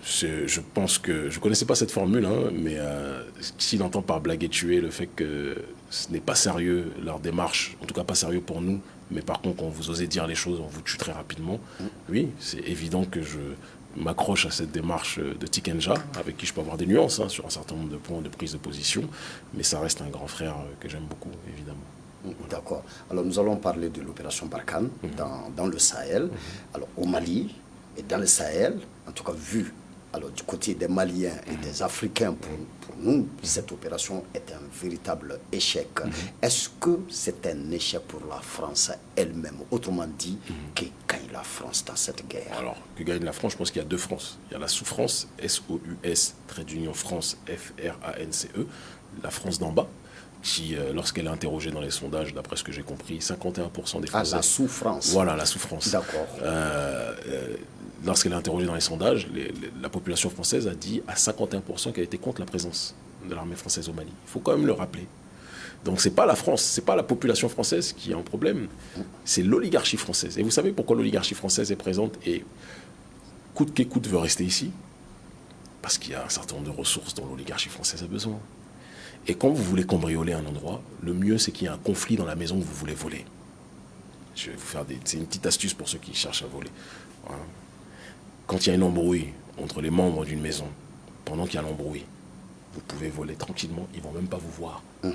[SPEAKER 2] Je, pense que je ne connaissais pas cette formule, hein, mais euh, s'il entend par blague et tuer le fait que ce n'est pas sérieux leur démarche, en tout cas pas sérieux pour nous, mais par contre quand vous osez dire les choses, on vous tue très rapidement. Mm. Oui, c'est évident que je m'accroche à cette démarche de Tikenja, avec qui je peux avoir des nuances hein, sur un certain nombre de points de prise de position, mais ça reste un grand frère que j'aime beaucoup, évidemment.
[SPEAKER 1] Mm, d'accord. Alors nous allons parler de l'opération Barkhane mm. dans, dans, le Sahel. Alors au Mali et dans le Sahel, en tout cas vu alors du côté des Maliens et des Africains, pour, nous, cette opération est un véritable échec. Mhm. Est-ce que c'est un échec pour la France elle-même Autrement dit, mhm. que gagne la France dans cette guerre?
[SPEAKER 2] Alors, que gagne la France, je pense qu'il y a deux France. Il y a la sous-France, S-O-U-S, trait d'union France, F-R-A-N-C-E, la France d'en bas, qui, euh, lorsqu'elle est interrogée dans les sondages, d'après ce que j'ai compris, 51% des Français...
[SPEAKER 1] Ah, la souffrance.
[SPEAKER 2] Voilà, la souffrance.
[SPEAKER 1] D'accord.
[SPEAKER 2] Euh, euh, lorsqu'elle est interrogée dans les sondages, la population française a dit à 51% qu'elle était contre la présence de l'armée française au Mali. Il faut quand même le rappeler. Donc ce n'est pas la France, ce n'est pas la population française qui a un problème, c'est l'oligarchie française. Et vous savez pourquoi l'oligarchie française est présente et coûte qu'écoute veut rester ici? Parce qu'il y a un certain nombre de ressources dont l'oligarchie française a besoin. Et quand vous voulez cambrioler un endroit, le mieux c'est qu'il y ait un conflit dans la maison que vous voulez voler. Je vais vous faire des... C'est une petite astuce pour ceux qui cherchent à voler. Quand il y a une embrouille entre les membres d'une maison, pendant qu'il y a l'embrouille, vous pouvez voler tranquillement, ils ne vont même pas vous voir. Mhm.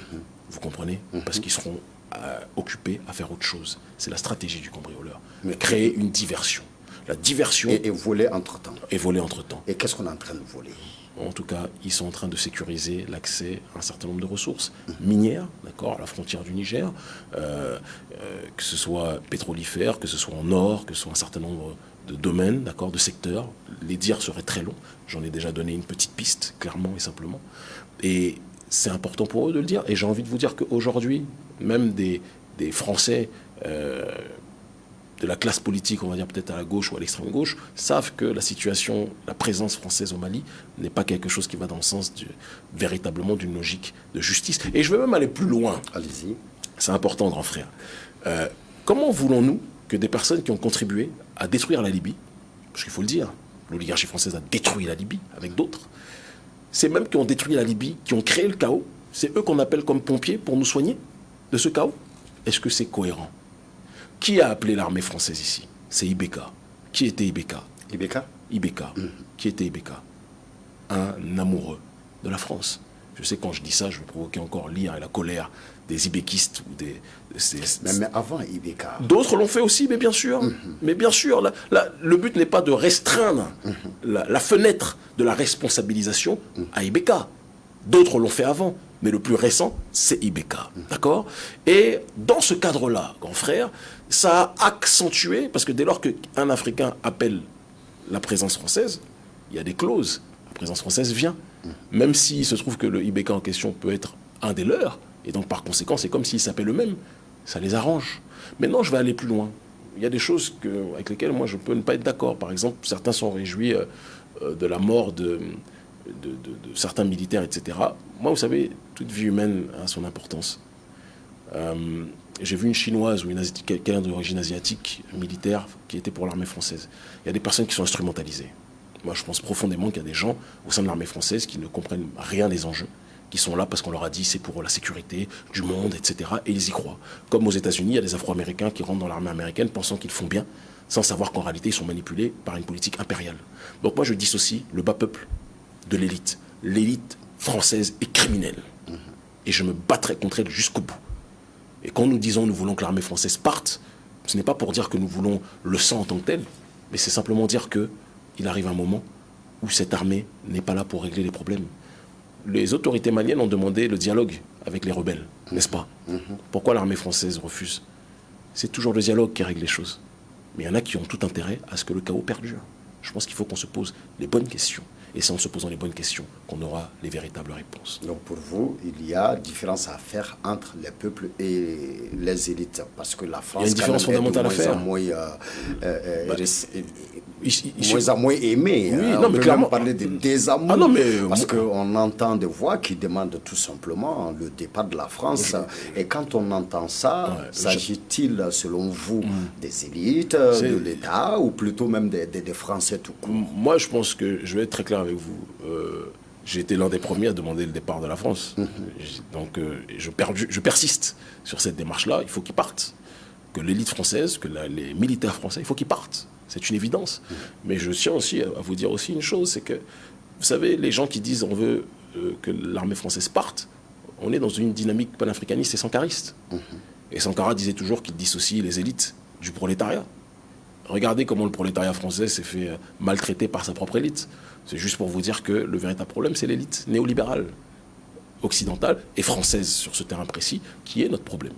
[SPEAKER 2] Vous comprenez mhm. Parce qu'ils seront euh, occupés à faire autre chose. C'est la stratégie du cambrioleur. Mais créer une diversion. La diversion...
[SPEAKER 1] Et, voler entre-temps.
[SPEAKER 2] Et voler entre-temps.
[SPEAKER 1] Et qu'est-ce qu'on est en train de voler?
[SPEAKER 2] En tout cas, ils sont en train de sécuriser l'accès à un certain nombre de ressources mhm. minières, d'accord, à la frontière du Niger, euh, euh, que ce soit pétrolifère, que ce soit en or, que ce soit un certain nombre de domaines, d'accord, de secteurs. Les dires seraient très longs. J'en ai déjà donné une petite piste, clairement et simplement. Et c'est important pour eux de le dire. Et j'ai envie de vous dire qu'aujourd'hui, même des, des Français euh, de la classe politique, on va dire peut-être à la gauche ou à l'extrême gauche, savent que la situation, la présence française au Mali n'est pas quelque chose qui va dans le sens du, véritablement d'une logique de justice. Et je vais même aller plus loin.
[SPEAKER 1] Allez-y.
[SPEAKER 2] C'est important, grand frère. Euh, comment voulons-nous que des personnes qui ont contribué à détruire la Libye, parce qu'il faut le dire, l'oligarchie française a détruit la Libye avec d'autres, c'est même qui ont détruit la Libye, qui ont créé le chaos, c'est eux qu'on appelle comme pompiers pour nous soigner de ce chaos Est-ce que c'est cohérent? Qui a appelé l'armée française ici? C'est Ibeka. Qui était Ibeka?
[SPEAKER 1] Ibeka?
[SPEAKER 2] Ibeka. Mm. Qui était Ibeka? Un amoureux de la France. Je sais quand je dis ça, je vais provoquer encore l'ire et la colère des ibéquistes ou des.
[SPEAKER 1] mais, avant Ibeka.
[SPEAKER 2] D'autres l'ont fait aussi, mais bien sûr. Mhm. Mais bien sûr, le but n'est pas de restreindre mhm. la, fenêtre de la responsabilisation à Ibeka. D'autres l'ont fait avant, mais le plus récent, c'est Ibeka. D'accord? Et dans ce cadre-là, grand frère, ça a accentué, parce que dès lors qu'un Africain appelle la présence française, il y a des clauses. La présence française vient. Même s'il se trouve que le Ibeka en question peut être un des leurs, et donc, par conséquent, c'est comme s'ils s'appellent eux-mêmes. Ça les arrange. Maintenant, je vais aller plus loin. Il y a des choses avec lesquelles moi, je peux ne pas être d'accord. Par exemple, certains sont réjouis euh, de la mort de, de, certains militaires, etc. Moi, vous savez, toute vie humaine a son importance. Euh, j'ai vu une chinoise ou une quelqu'un d'origine asiatique militaire qui était pour l'armée française. Il y a des personnes qui sont instrumentalisées. Moi, je pense profondément qu'il y a des gens au sein de l'armée française qui ne comprennent rien des enjeux qui sont là parce qu'on leur a dit c'est pour la sécurité du monde, etc. Et ils y croient. Comme aux États-Unis, il y a des Afro-Américains qui rentrent dans l'armée américaine pensant qu'ils font bien, sans savoir qu'en réalité ils sont manipulés par une politique impériale. Donc moi je dissocie le bas peuple de l'élite. L'élite française est criminelle. et je me battrai contre elle jusqu'au bout. Et quand nous disons nous voulons que l'armée française parte, ce n'est pas pour dire que nous voulons le sang en tant que tel, mais c'est simplement dire qu'il arrive un moment où cette armée n'est pas là pour régler les problèmes. Les autorités maliennes ont demandé le dialogue avec les rebelles, n'est-ce pas mhm. Pourquoi l'armée française refuse C'est toujours le dialogue qui règle les choses. Mais il y en a qui ont tout intérêt à ce que le chaos perdure. Je pense qu'il faut qu'on se pose les bonnes questions. Et c'est en se posant les bonnes questions qu'on aura les véritables réponses.
[SPEAKER 1] Donc pour vous, il y a différence à faire entre les peuples et les élites. Parce que la France,
[SPEAKER 2] il y a une différence fondamentale à faire.
[SPEAKER 1] Moins, euh, euh, bah, moins à moins aimé.
[SPEAKER 2] Oui, hein. non, mais clairement.
[SPEAKER 1] parler de désamour. Ah, non, mais, parce qu'on entend des voix qui demandent tout simplement le départ de la France. Et quand on entend ça, s'agit-il, selon vous, mm. des élites, de l'État, ou plutôt même des, des Français tout court?
[SPEAKER 2] Moi, je pense que je vais être très clair avec vous. Euh, j'ai été l'un des premiers à demander le départ de la France. Mhm. Donc euh, je, je, persiste sur cette démarche-là. Il faut qu'ils partent. Que l'élite française, que les militaires français, il faut qu'ils partent. C'est une évidence. Mais je tiens aussi à, vous dire aussi une chose, c'est que, vous savez, les gens qui disent on veut euh, que l'armée française parte, on est dans une dynamique panafricaniste et sankariste. Et Sankara disait toujours qu'il dissocie les élites du prolétariat. Regardez comment le prolétariat français s'est fait maltraiter par sa propre élite. C'est juste pour vous dire que le véritable problème, c'est l'élite néolibérale, occidentale et française sur ce terrain précis, qui est notre problème.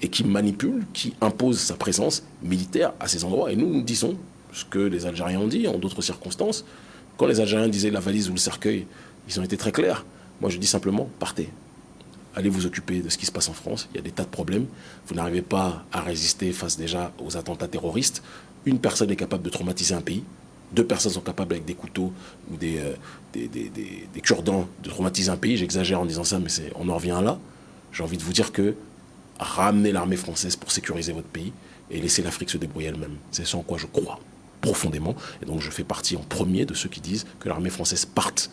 [SPEAKER 2] Et qui manipule, qui impose sa présence militaire à ces endroits. Et nous, nous disons ce que les Algériens ont dit en d'autres circonstances. Quand les Algériens disaient la valise ou le cercueil, ils ont été très clairs. Moi, je dis simplement, partez. Allez vous occuper de ce qui se passe en France. Il y a des tas de problèmes. Vous n'arrivez pas à résister face déjà aux attentats terroristes. Une personne est capable de traumatiser un pays deux personnes sont capables avec des couteaux ou des, euh, cure-dents de traumatiser un pays. J'exagère en disant ça, mais on en revient là. J'ai envie de vous dire que ramener l'armée française pour sécuriser votre pays et laisser l'Afrique se débrouiller elle-même, c'est ce en quoi je crois profondément. Et donc je fais partie en premier de ceux qui disent que l'armée française parte.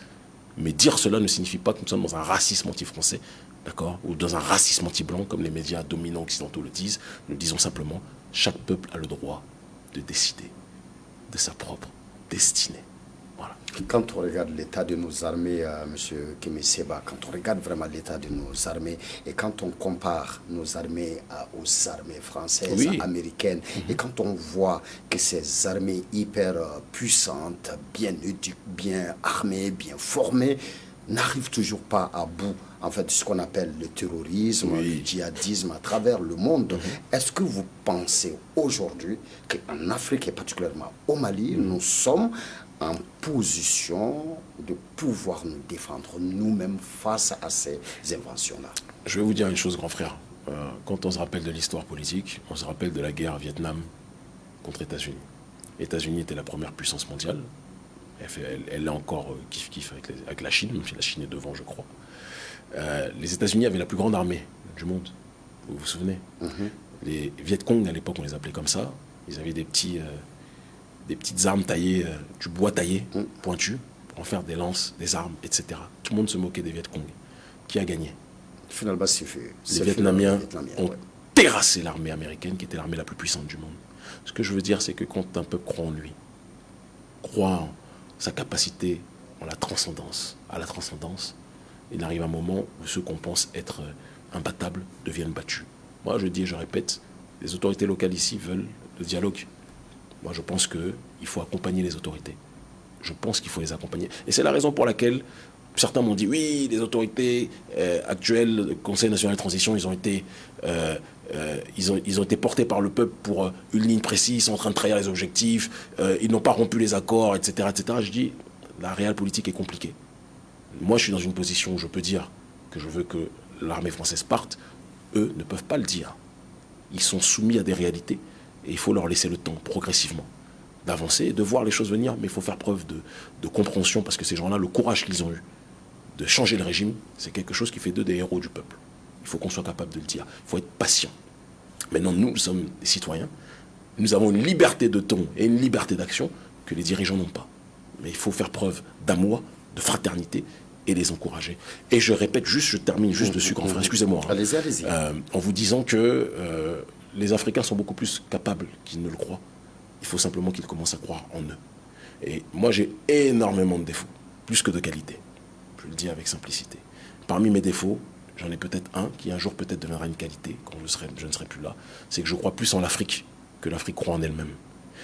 [SPEAKER 2] Mais dire cela ne signifie pas que nous sommes dans un racisme anti-français, d'accord Ou dans un racisme anti-blanc, comme les médias dominants occidentaux le disent. Nous disons simplement, chaque peuple a le droit de décider de sa propre destinée.
[SPEAKER 1] Quand on regarde l'état de nos armées, euh, M. Seba, quand on regarde vraiment l'état de nos armées et quand on compare nos armées aux armées françaises, américaines, mhm. et quand on voit que ces armées hyper euh, puissantes, bien, bien armées, bien formées, n'arrivent toujours pas à bout en fait, ce qu'on appelle le terrorisme, le djihadisme à travers le monde. Mhm. Est-ce que vous pensez aujourd'hui qu'en Afrique et particulièrement au Mali, mhm. nous sommes en position de pouvoir nous défendre nous-mêmes face à ces inventions-là
[SPEAKER 2] Je vais vous dire une chose, grand frère. Euh, quand on se rappelle de l'histoire politique, on se rappelle de la guerre Vietnam contre États-Unis. États-Unis était la première puissance mondiale. Elle, est encore euh, kiff-kiff avec, avec, la Chine, même si la Chine est devant, je crois. Euh, les États-Unis avaient la plus grande armée du monde. Vous vous souvenez? Mhm. Les Viet Cong, à l'époque, on les appelait comme ça. Ils avaient des, petits, euh, des petites armes taillées, euh, du bois taillé, mhm. pointu, pour en faire des lances, des armes, etc. Tout le monde se moquait des Viet Cong. Qui a gagné?
[SPEAKER 1] Finalement, c'est
[SPEAKER 2] fait. Les Vietnamiens ont terrassé l'armée américaine, qui était l'armée la plus puissante du monde. Ce que je veux dire, c'est que quand un peuple croit en lui, croit en sa capacité, en la transcendance, à la transcendance, il arrive un moment où ceux qu'on pense être euh, imbattables deviennent battus. Moi, je dis et je répète, les autorités locales ici veulent le dialogue. Moi, je pense qu'il faut accompagner les autorités. Je pense qu'il faut les accompagner. Et c'est la raison pour laquelle certains m'ont dit oui, les autorités euh, actuelles, le Conseil national de transition, ils ont été, euh, été portés par le peuple pour une ligne précise, ils sont en train de trahir les objectifs, ils n'ont pas rompu les accords, etc., etc. Je dis, la réelle politique est compliquée. Moi, je suis dans une position où je peux dire que je veux que l'armée française parte. Eux ne peuvent pas le dire. Ils sont soumis à des réalités et il faut leur laisser le temps, progressivement, d'avancer et de voir les choses venir. Mais il faut faire preuve de, compréhension parce que ces gens-là, le courage qu'ils ont eu de changer le régime, c'est quelque chose qui fait d'eux des héros du peuple. Il faut qu'on soit capable de le dire. Il faut être patient. Maintenant, nous, nous sommes des citoyens. Nous avons une liberté de ton et une liberté d'action que les dirigeants n'ont pas. Mais il faut faire preuve d'amour, de fraternité et les encourager. Et je répète juste, je termine juste dessus, grand frère, excusez-moi.
[SPEAKER 1] Hein. Allez-y, allez-y.
[SPEAKER 2] Euh, en vous disant que euh, les Africains sont beaucoup plus capables qu'ils ne le croient. Il faut simplement qu'ils commencent à croire en eux. Et moi, j'ai énormément de défauts, plus que de qualités. Je le dis avec simplicité. Parmi mes défauts, j'en ai peut-être un qui un jour peut-être deviendra une qualité quand je, ne serai plus là, c'est que je crois plus en l'Afrique que l'Afrique croit en elle-même.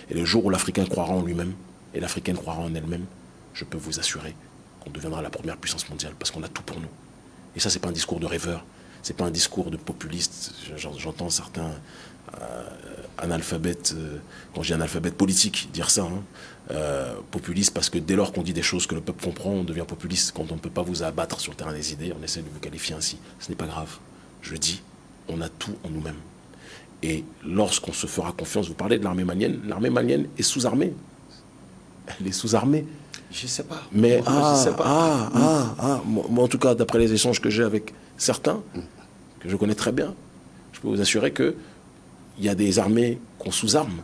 [SPEAKER 2] Et le jour où l'Africain croira en lui-même et l'Africaine croira en elle-même, je peux vous assurer qu'on deviendra la première puissance mondiale parce qu'on a tout pour nous. Et ça, c'est pas un discours de rêveur, c'est pas un discours de populiste. J'entends certains euh, analphabètes, euh, quand je dis analphabète politique, dire ça, hein, euh, populiste, parce que dès lors qu'on dit des choses que le peuple comprend, on devient populiste. Quand on ne peut pas vous abattre sur le terrain des idées, on essaie de vous qualifier ainsi. Ce n'est pas grave. Je dis, on a tout en nous-mêmes. Et lorsqu'on se fera confiance, vous parlez de l'armée malienne, l'armée malienne est sous-armée. Elle est sous-armée.
[SPEAKER 1] Je ne sais pas.
[SPEAKER 2] Mais ah, sais pas. ah, ah, ah, moi, en tout cas, d'après les échanges que j'ai avec certains, que je connais très bien, je peux vous assurer qu'il y a des armées qu'on sous-arme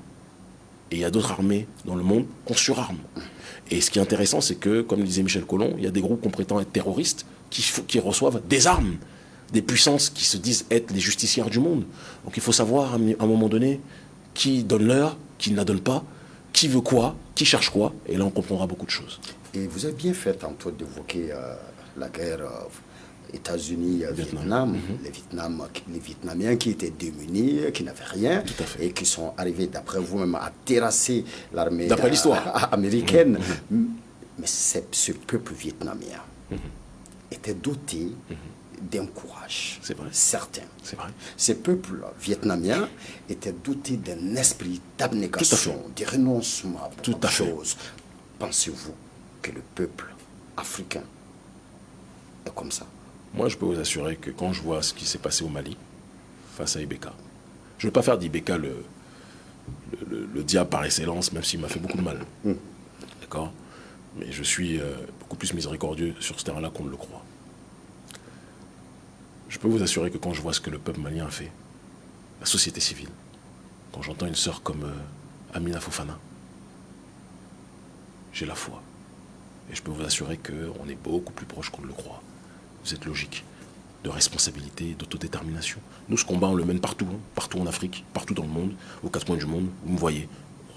[SPEAKER 2] et il y a d'autres armées dans le monde qu'on surarme. Et ce qui est intéressant, c'est que, comme disait Michel Collomb, il y a des groupes qu'on prétend être terroristes qui, reçoivent des armes des puissances qui se disent être les justicières du monde. Donc il faut savoir à un moment donné qui donne l'heure, qui ne la donne pas, qui veut quoi, qui cherche quoi, et là on comprendra beaucoup de choses.
[SPEAKER 1] Et vous avez bien fait tantôt d'évoquer euh, la guerre euh, États-Unis-Vietnam, mhm. les, Vietnam, les Vietnamiens qui étaient démunis, qui n'avaient rien, et qui sont arrivés, d'après vous-même, à terrasser l'armée américaine. Mhm. Mhm. Mais ce peuple vietnamien était doté d'un courage certain.
[SPEAKER 2] Vrai.
[SPEAKER 1] Ces peuples vietnamiens étaient dotés d'un esprit d'abnégation, de renoncement à Tout à choses. Pensez-vous que le peuple africain est comme ça?
[SPEAKER 2] Moi, je peux vous assurer que quand je vois ce qui s'est passé au Mali, face à Ibeka, je ne veux pas faire d'Ibeka le, le, diable par excellence, même s'il m'a fait beaucoup de mal. Hmm. D'accord? Mais je suis euh, beaucoup plus miséricordieux sur ce terrain-là qu'on ne le croit. Je peux vous assurer que quand je vois ce que le peuple malien a fait, la société civile, quand j'entends une sœur comme euh, Amina Fofana, j'ai la foi. Et je peux vous assurer qu'on est beaucoup plus proche qu'on ne le croit. Êtes logique de responsabilité, d'autodétermination. Nous, ce combat, on le mène partout, hein. partout en Afrique, partout dans le monde, aux quatre coins du monde. Vous me voyez,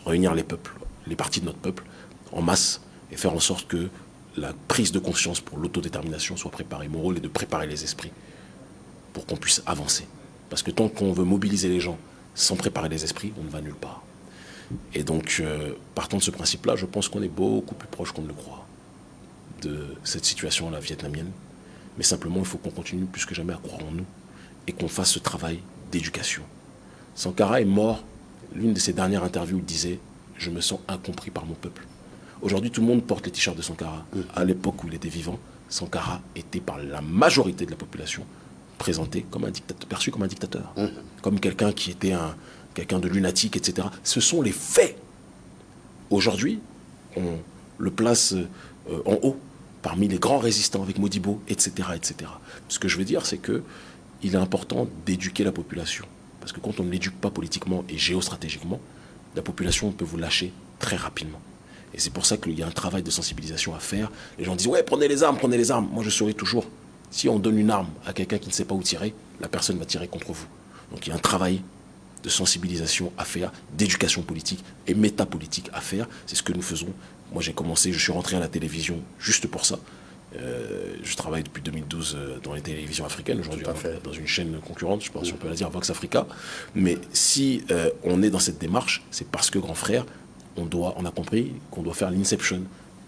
[SPEAKER 2] réunir les peuples, les parties de notre peuple, en masse, et faire en sorte que la prise de conscience pour l'autodétermination soit préparée. Mon rôle est de préparer les esprits pour qu'on puisse avancer. Parce que tant qu'on veut mobiliser les gens sans préparer les esprits, on ne va nulle part. Et donc, euh, partant de ce principe-là, je pense qu'on est beaucoup plus proche qu'on ne le croit de cette situation-là vietnamienne. Mais simplement, il faut qu'on continue plus que jamais à croire en nous et qu'on fasse ce travail d'éducation. Sankara est mort. L'une de ses dernières interviews il disait « Je me sens incompris par mon peuple ». Aujourd'hui, tout le monde porte les t-shirts de Sankara. À l'époque où il était vivant, Sankara était par la majorité de la population présenté comme un dictateur, perçu comme un dictateur, mmh. comme quelqu'un qui était un quelqu'un de lunatique, etc. Ce sont les faits. Aujourd'hui, on le place euh, en haut parmi les grands résistants avec Modibo, etc., etc. Ce que je veux dire, c'est que il est important d'éduquer la population. Parce que quand on ne l'éduque pas politiquement et géostratégiquement, la population peut vous lâcher très rapidement. Et c'est pour ça qu'il y a un travail de sensibilisation à faire. Les gens disent, ouais, prenez les armes, prenez les armes. Moi, je souris toujours, si on donne une arme à quelqu'un qui ne sait pas où tirer, la personne va tirer contre vous. Donc il y a un travail de sensibilisation à faire, d'éducation politique et métapolitique à faire. C'est ce que nous faisons. Moi j'ai commencé, je suis rentré à la télévision juste pour ça. Euh, je travaille depuis 2012 euh, dans les télévisions africaines, aujourd'hui dans une chaîne concurrente, je pense qu'on peut la dire Vox Africa. Mais si euh, on est dans cette démarche, c'est parce que grand frère, on, doit, on a compris qu'on doit faire l'inception,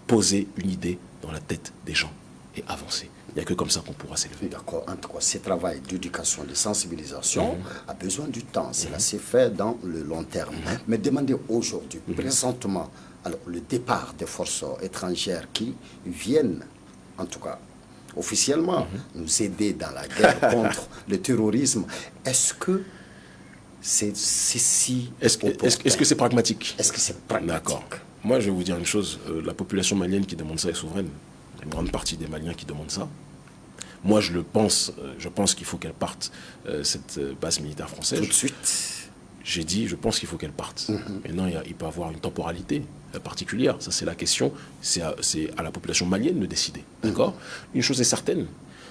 [SPEAKER 2] poser une idée dans la tête des gens et avancer. Il n'y a que comme ça qu'on pourra s'élever.
[SPEAKER 1] D'accord. En tout cas, ce travail d'éducation, de sensibilisation mhm. a besoin du temps. Cela s'est fait dans le long terme. Mhm. Mais demandez aujourd'hui, mhm. présentement, alors, le départ des forces étrangères qui viennent, en tout cas officiellement, nous aider dans la guerre contre le terrorisme, est-ce que c'est si...
[SPEAKER 2] Est-ce que c'est pragmatique?
[SPEAKER 1] Est-ce que c'est pragmatique?
[SPEAKER 2] D'accord. Moi, je vais vous dire une chose. Euh, la population malienne qui demande ça est souveraine une grande partie des Maliens qui demandent ça. Moi, je le pense, euh, je pense qu'il faut qu'elle parte, euh, cette base militaire française.
[SPEAKER 1] Tout de suite
[SPEAKER 2] j'ai dit, je pense qu'il faut qu'elle parte. Mhm. Maintenant, il, il, peut avoir une temporalité particulière. Ça, c'est la question. C'est à, à, la population malienne de décider. Mhm. D'accord? Une chose est certaine,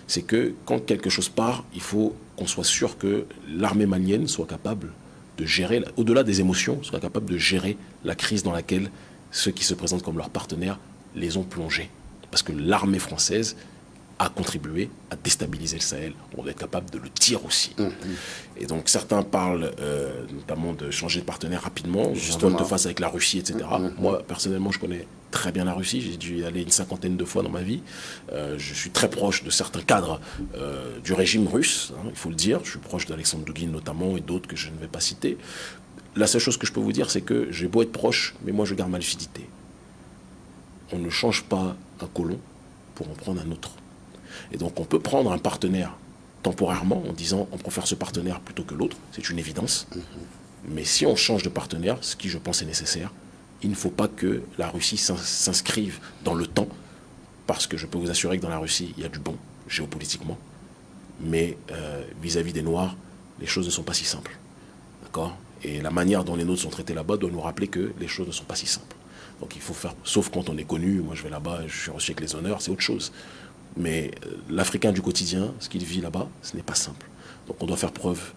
[SPEAKER 2] c'est que quand quelque chose part, il faut qu'on soit sûr que l'armée malienne soit capable de gérer, au-delà des émotions, soit capable de gérer la crise dans laquelle ceux qui se présentent comme leurs partenaires les ont plongés parce que l'armée française à contribuer à déstabiliser le Sahel. On doit être capable de le dire aussi. Mmh. Et donc certains parlent euh, notamment de changer de partenaire rapidement, justement de face avec la Russie, etc. Mmh, mmh, Moi, personnellement, je connais très bien la Russie. J'ai dû y aller une cinquantaine de fois dans ma vie. Euh, je suis très proche de certains cadres euh, du régime russe, hein, il faut le dire. Je suis proche d'Alexandre Dugin notamment et d'autres que je ne vais pas citer. La seule chose que je peux vous dire, c'est que j'ai beau être proche, mais moi je garde ma lucidité. On ne change pas un colon pour en prendre un autre. Et donc on peut prendre un partenaire temporairement en disant on préfère ce partenaire plutôt que l'autre, c'est une évidence. Mais si on change de partenaire, ce qui je pense est nécessaire, il ne faut pas que la Russie s'inscrive dans le temps, parce que je peux vous assurer que dans la Russie, il y a du bon, géopolitiquement, mais euh, vis-à-vis des Noirs, les choses ne sont pas si simples. D'accord? Et la manière dont les nôtres sont traités là-bas doit nous rappeler que les choses ne sont pas si simples. Donc il faut faire, sauf quand on est connu, moi je vais là-bas, je suis reçu avec les honneurs, c'est autre chose. Mais euh, l'Africain du quotidien, ce qu'il vit là-bas, ce n'est pas simple. Donc on doit faire preuve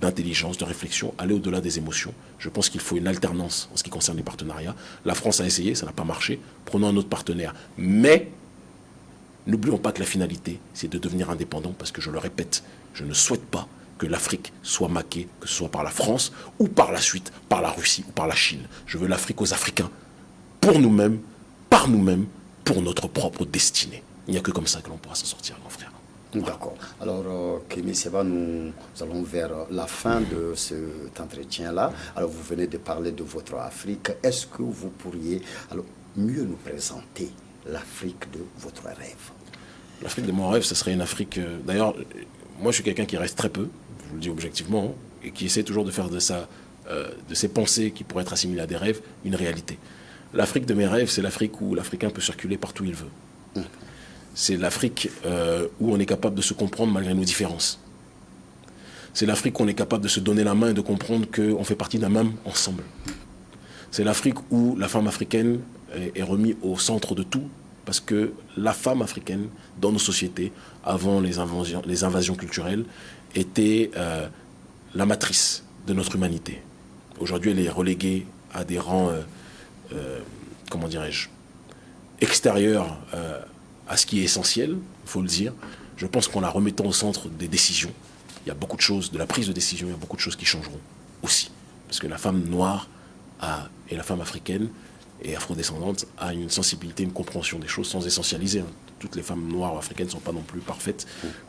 [SPEAKER 2] d'intelligence, de réflexion, aller au-delà des émotions. Je pense qu'il faut une alternance en ce qui concerne les partenariats. La France a essayé, ça n'a pas marché. Prenons un autre partenaire. Mais n'oublions pas que la finalité, c'est de devenir indépendant, parce que je le répète, je ne souhaite pas que l'Afrique soit maquée, que ce soit par la France ou par la suite par la Russie ou par la Chine. Je veux l'Afrique aux Africains, pour nous-mêmes, par nous-mêmes, pour notre propre destinée. Il n'y a que comme ça que l'on pourra s'en sortir, mon frère.
[SPEAKER 1] D'accord. Alors, euh, Kémy Seba, nous allons vers la fin de cet entretien-là. Alors, vous venez de parler de votre Afrique. Est-ce que vous pourriez alors, mieux nous présenter l'Afrique de votre rêve?
[SPEAKER 2] L'Afrique de mon rêve, ce serait une Afrique... Euh, d'ailleurs, moi, je suis quelqu'un qui reste très peu, je vous le dis objectivement, et qui essaie toujours de faire de, euh, de ses pensées qui pourraient être assimilées à des rêves une réalité. L'Afrique de mes rêves, c'est l'Afrique où l'Africain peut circuler partout où il veut. Mmh c'est l'Afrique euh, où on est capable de se comprendre malgré nos différences. C'est l'Afrique où on est capable de se donner la main et de comprendre qu'on fait partie d'un même ensemble. C'est l'Afrique où la femme africaine est, remise au centre de tout, parce que la femme africaine, dans nos sociétés, avant les invasions, les invasions culturelles, était euh, la matrice de notre humanité. Aujourd'hui, elle est reléguée à des rangs, euh, comment dirais-je, extérieurs à ce qui est essentiel, il faut le dire. Je pense qu'en la remettant au centre des décisions, il y a beaucoup de choses, de la prise de décision, il y a beaucoup de choses qui changeront aussi. Parce que la femme noire et la femme africaine et afrodescendante a une sensibilité, une compréhension des choses sans essentialiser. Hein. Toutes les femmes noires ou africaines ne sont pas non plus parfaites,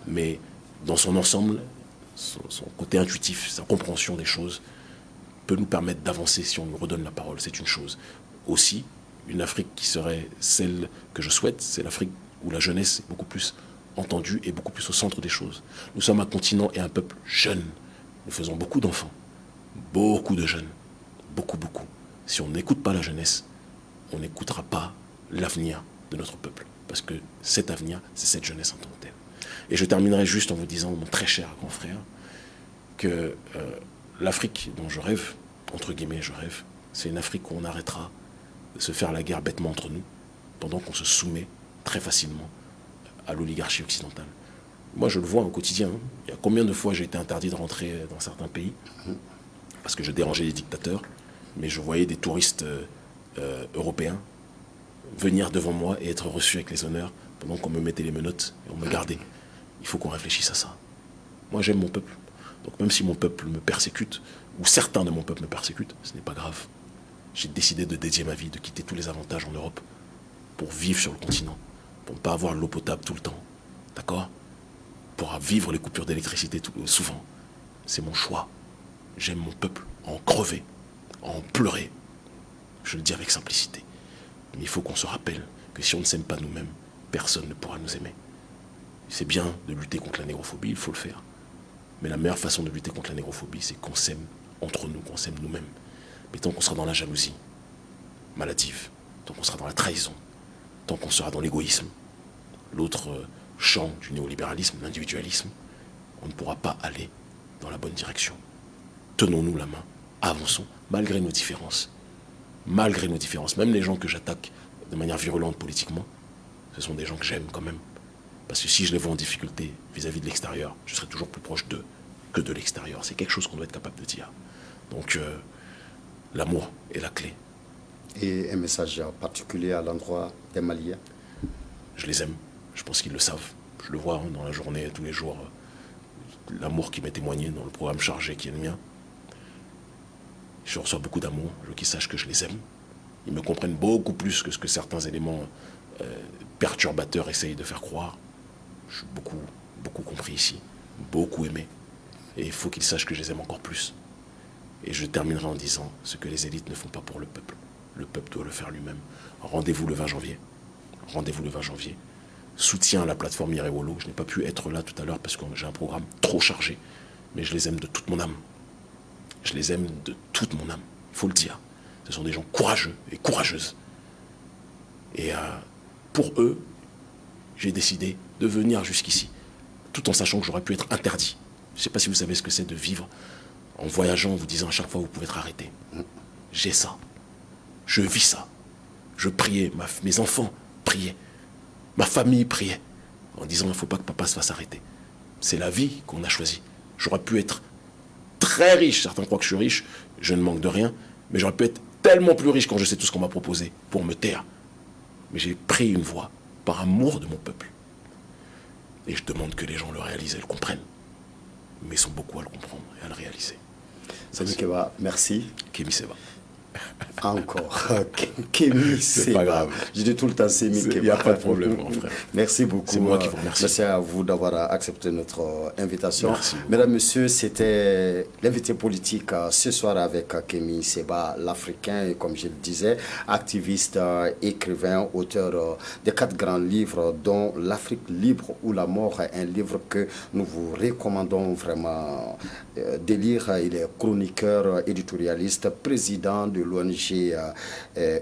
[SPEAKER 2] mais dans son ensemble, son, côté intuitif, sa compréhension des choses peut nous permettre d'avancer si on nous redonne la parole. C'est une chose. Aussi, une Afrique qui serait celle que je souhaite, c'est l'Afrique où la jeunesse est beaucoup plus entendue et beaucoup plus au centre des choses. Nous sommes un continent et un peuple jeune. Nous faisons beaucoup d'enfants, beaucoup de jeunes, beaucoup, beaucoup. Si on n'écoute pas la jeunesse, on n'écoutera pas l'avenir de notre peuple. Parce que cet avenir, c'est cette jeunesse en tant que telle. Et je terminerai juste en vous disant, mon très cher grand frère, que euh, l'Afrique dont je rêve, entre guillemets je rêve, c'est une Afrique où on arrêtera de se faire la guerre bêtement entre nous, pendant qu'on se soumet très facilement à l'oligarchie occidentale. Moi, je le vois au quotidien. Hein. Il y a combien de fois j'ai été interdit de rentrer dans certains pays parce que je dérangeais les dictateurs, mais je voyais des touristes euh, euh, européens venir devant moi et être reçus avec les honneurs pendant qu'on me mettait les menottes et on me gardait. Il faut qu'on réfléchisse à ça. Moi, j'aime mon peuple. Donc même si mon peuple me persécute, ou certains de mon peuple me persécutent, ce n'est pas grave. J'ai décidé de dédier ma vie, de quitter tous les avantages en Europe pour vivre sur le continent, pour ne pas avoir l'eau potable tout le temps. D'accord? Pour vivre les coupures d'électricité souvent. C'est mon choix. J'aime mon peuple, en crever, en pleurer. Je le dis avec simplicité. Mais il faut qu'on se rappelle que si on ne s'aime pas nous-mêmes, personne ne pourra nous aimer. C'est bien de lutter contre la négrophobie, il faut le faire. Mais la meilleure façon de lutter contre la négrophobie, c'est qu'on s'aime entre nous, qu'on s'aime nous-mêmes. Mais tant qu'on sera dans la jalousie maladive, tant qu'on sera dans la trahison, tant qu'on sera dans l'égoïsme, l'autre euh, champ du néolibéralisme, l'individualisme, on ne pourra pas aller dans la bonne direction. Tenons-nous la main, avançons, malgré nos différences. Malgré nos différences, même les gens que j'attaque de manière virulente politiquement, ce sont des gens que j'aime quand même. Parce que si je les vois en difficulté vis-à-vis de l'extérieur, je serai toujours plus proche d'eux que de l'extérieur. C'est quelque chose qu'on doit être capable de dire. Donc, euh, l'amour est la clé.
[SPEAKER 1] Et un message particulier à l'endroit des Maliens
[SPEAKER 2] Je les aime. Je pense qu'ils le savent. Je le vois hein, dans la journée, tous les jours. L'amour qui m'est témoigné dans le programme chargé qui est le mien. Je reçois beaucoup d'amour. Je veux qu'ils sachent que je les aime. Ils me comprennent beaucoup plus que ce que certains éléments euh, perturbateurs essayent de faire croire. Je suis beaucoup, beaucoup compris ici, beaucoup aimé. Et il faut qu'ils sachent que je les aime encore plus. Et je terminerai en disant ce que les élites ne font pas pour le peuple. Le peuple doit le faire lui-même. Rendez-vous le 20 janvier. Rendez-vous le 20 janvier. Soutien à la plateforme Irewolo. Je n'ai pas pu être là tout à l'heure parce que j'ai un programme trop chargé. Mais je les aime de toute mon âme. Je les aime de toute mon âme. Il faut le dire. Ce sont des gens courageux et courageuses. Et euh, pour eux, j'ai décidé de venir jusqu'ici, tout en sachant que j'aurais pu être interdit. Je ne sais pas si vous savez ce que c'est de vivre en voyageant, en vous disant à chaque fois vous pouvez être arrêté. J'ai ça. Je vis ça. Je priais, mes enfants priaient, ma famille priait, en disant il ne faut pas que papa se fasse arrêter. C'est la vie qu'on a choisie. J'aurais pu être très riche, certains croient que je suis riche, je ne manque de rien, mais j'aurais pu être tellement plus riche quand je sais tout ce qu'on m'a proposé pour me taire. Mais j'ai pris une voie par amour de mon peuple. Et je demande que les gens le réalisent et le comprennent. Mais ils sont beaucoup à le comprendre et à le réaliser.
[SPEAKER 1] Salut Keba, merci.
[SPEAKER 2] Kémy Seba.
[SPEAKER 1] Encore. Kémy
[SPEAKER 2] C'est pas grave.
[SPEAKER 1] Je dis tout le temps c'est
[SPEAKER 2] Il n'y a pas de problème, mon frère.
[SPEAKER 1] Merci beaucoup.
[SPEAKER 2] C'est moi qui vous remercie.
[SPEAKER 1] Merci à vous d'avoir accepté notre euh, invitation.
[SPEAKER 2] Merci.
[SPEAKER 1] Mesdames, Messieurs, c'était l'invité politique euh, ce soir avec euh, Kémy Seba, l'Africain, et comme je le disais, activiste, écrivain, auteur de quatre grands livres, dont L'Afrique libre ou la mort, un livre que nous vous recommandons vraiment de lire. Il est chroniqueur, éditorialiste, président de l'ONG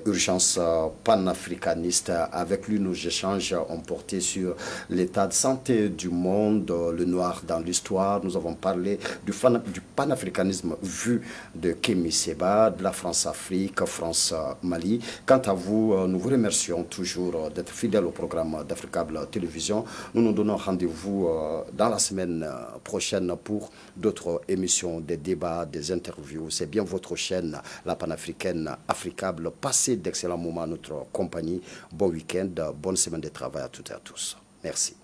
[SPEAKER 1] Urgence panafricaniste. Avec lui, nos échanges ont porté sur l'état de santé du monde, le noir dans l'histoire. Nous avons parlé du, du panafricanisme vu de Kémy Seba, de la France-Afrique, France-Mali. Quant à vous, nous vous remercions toujours d'être fidèles au programme d'Africable Télévision. Nous nous donnons rendez-vous dans la semaine prochaine pour d'autres émissions, des débats, des interviews. C'est bien votre chaîne, la africaine africable. Passez d'excellents moments à notre compagnie. Bon week-end, bonne semaine de travail à toutes et à tous. Merci.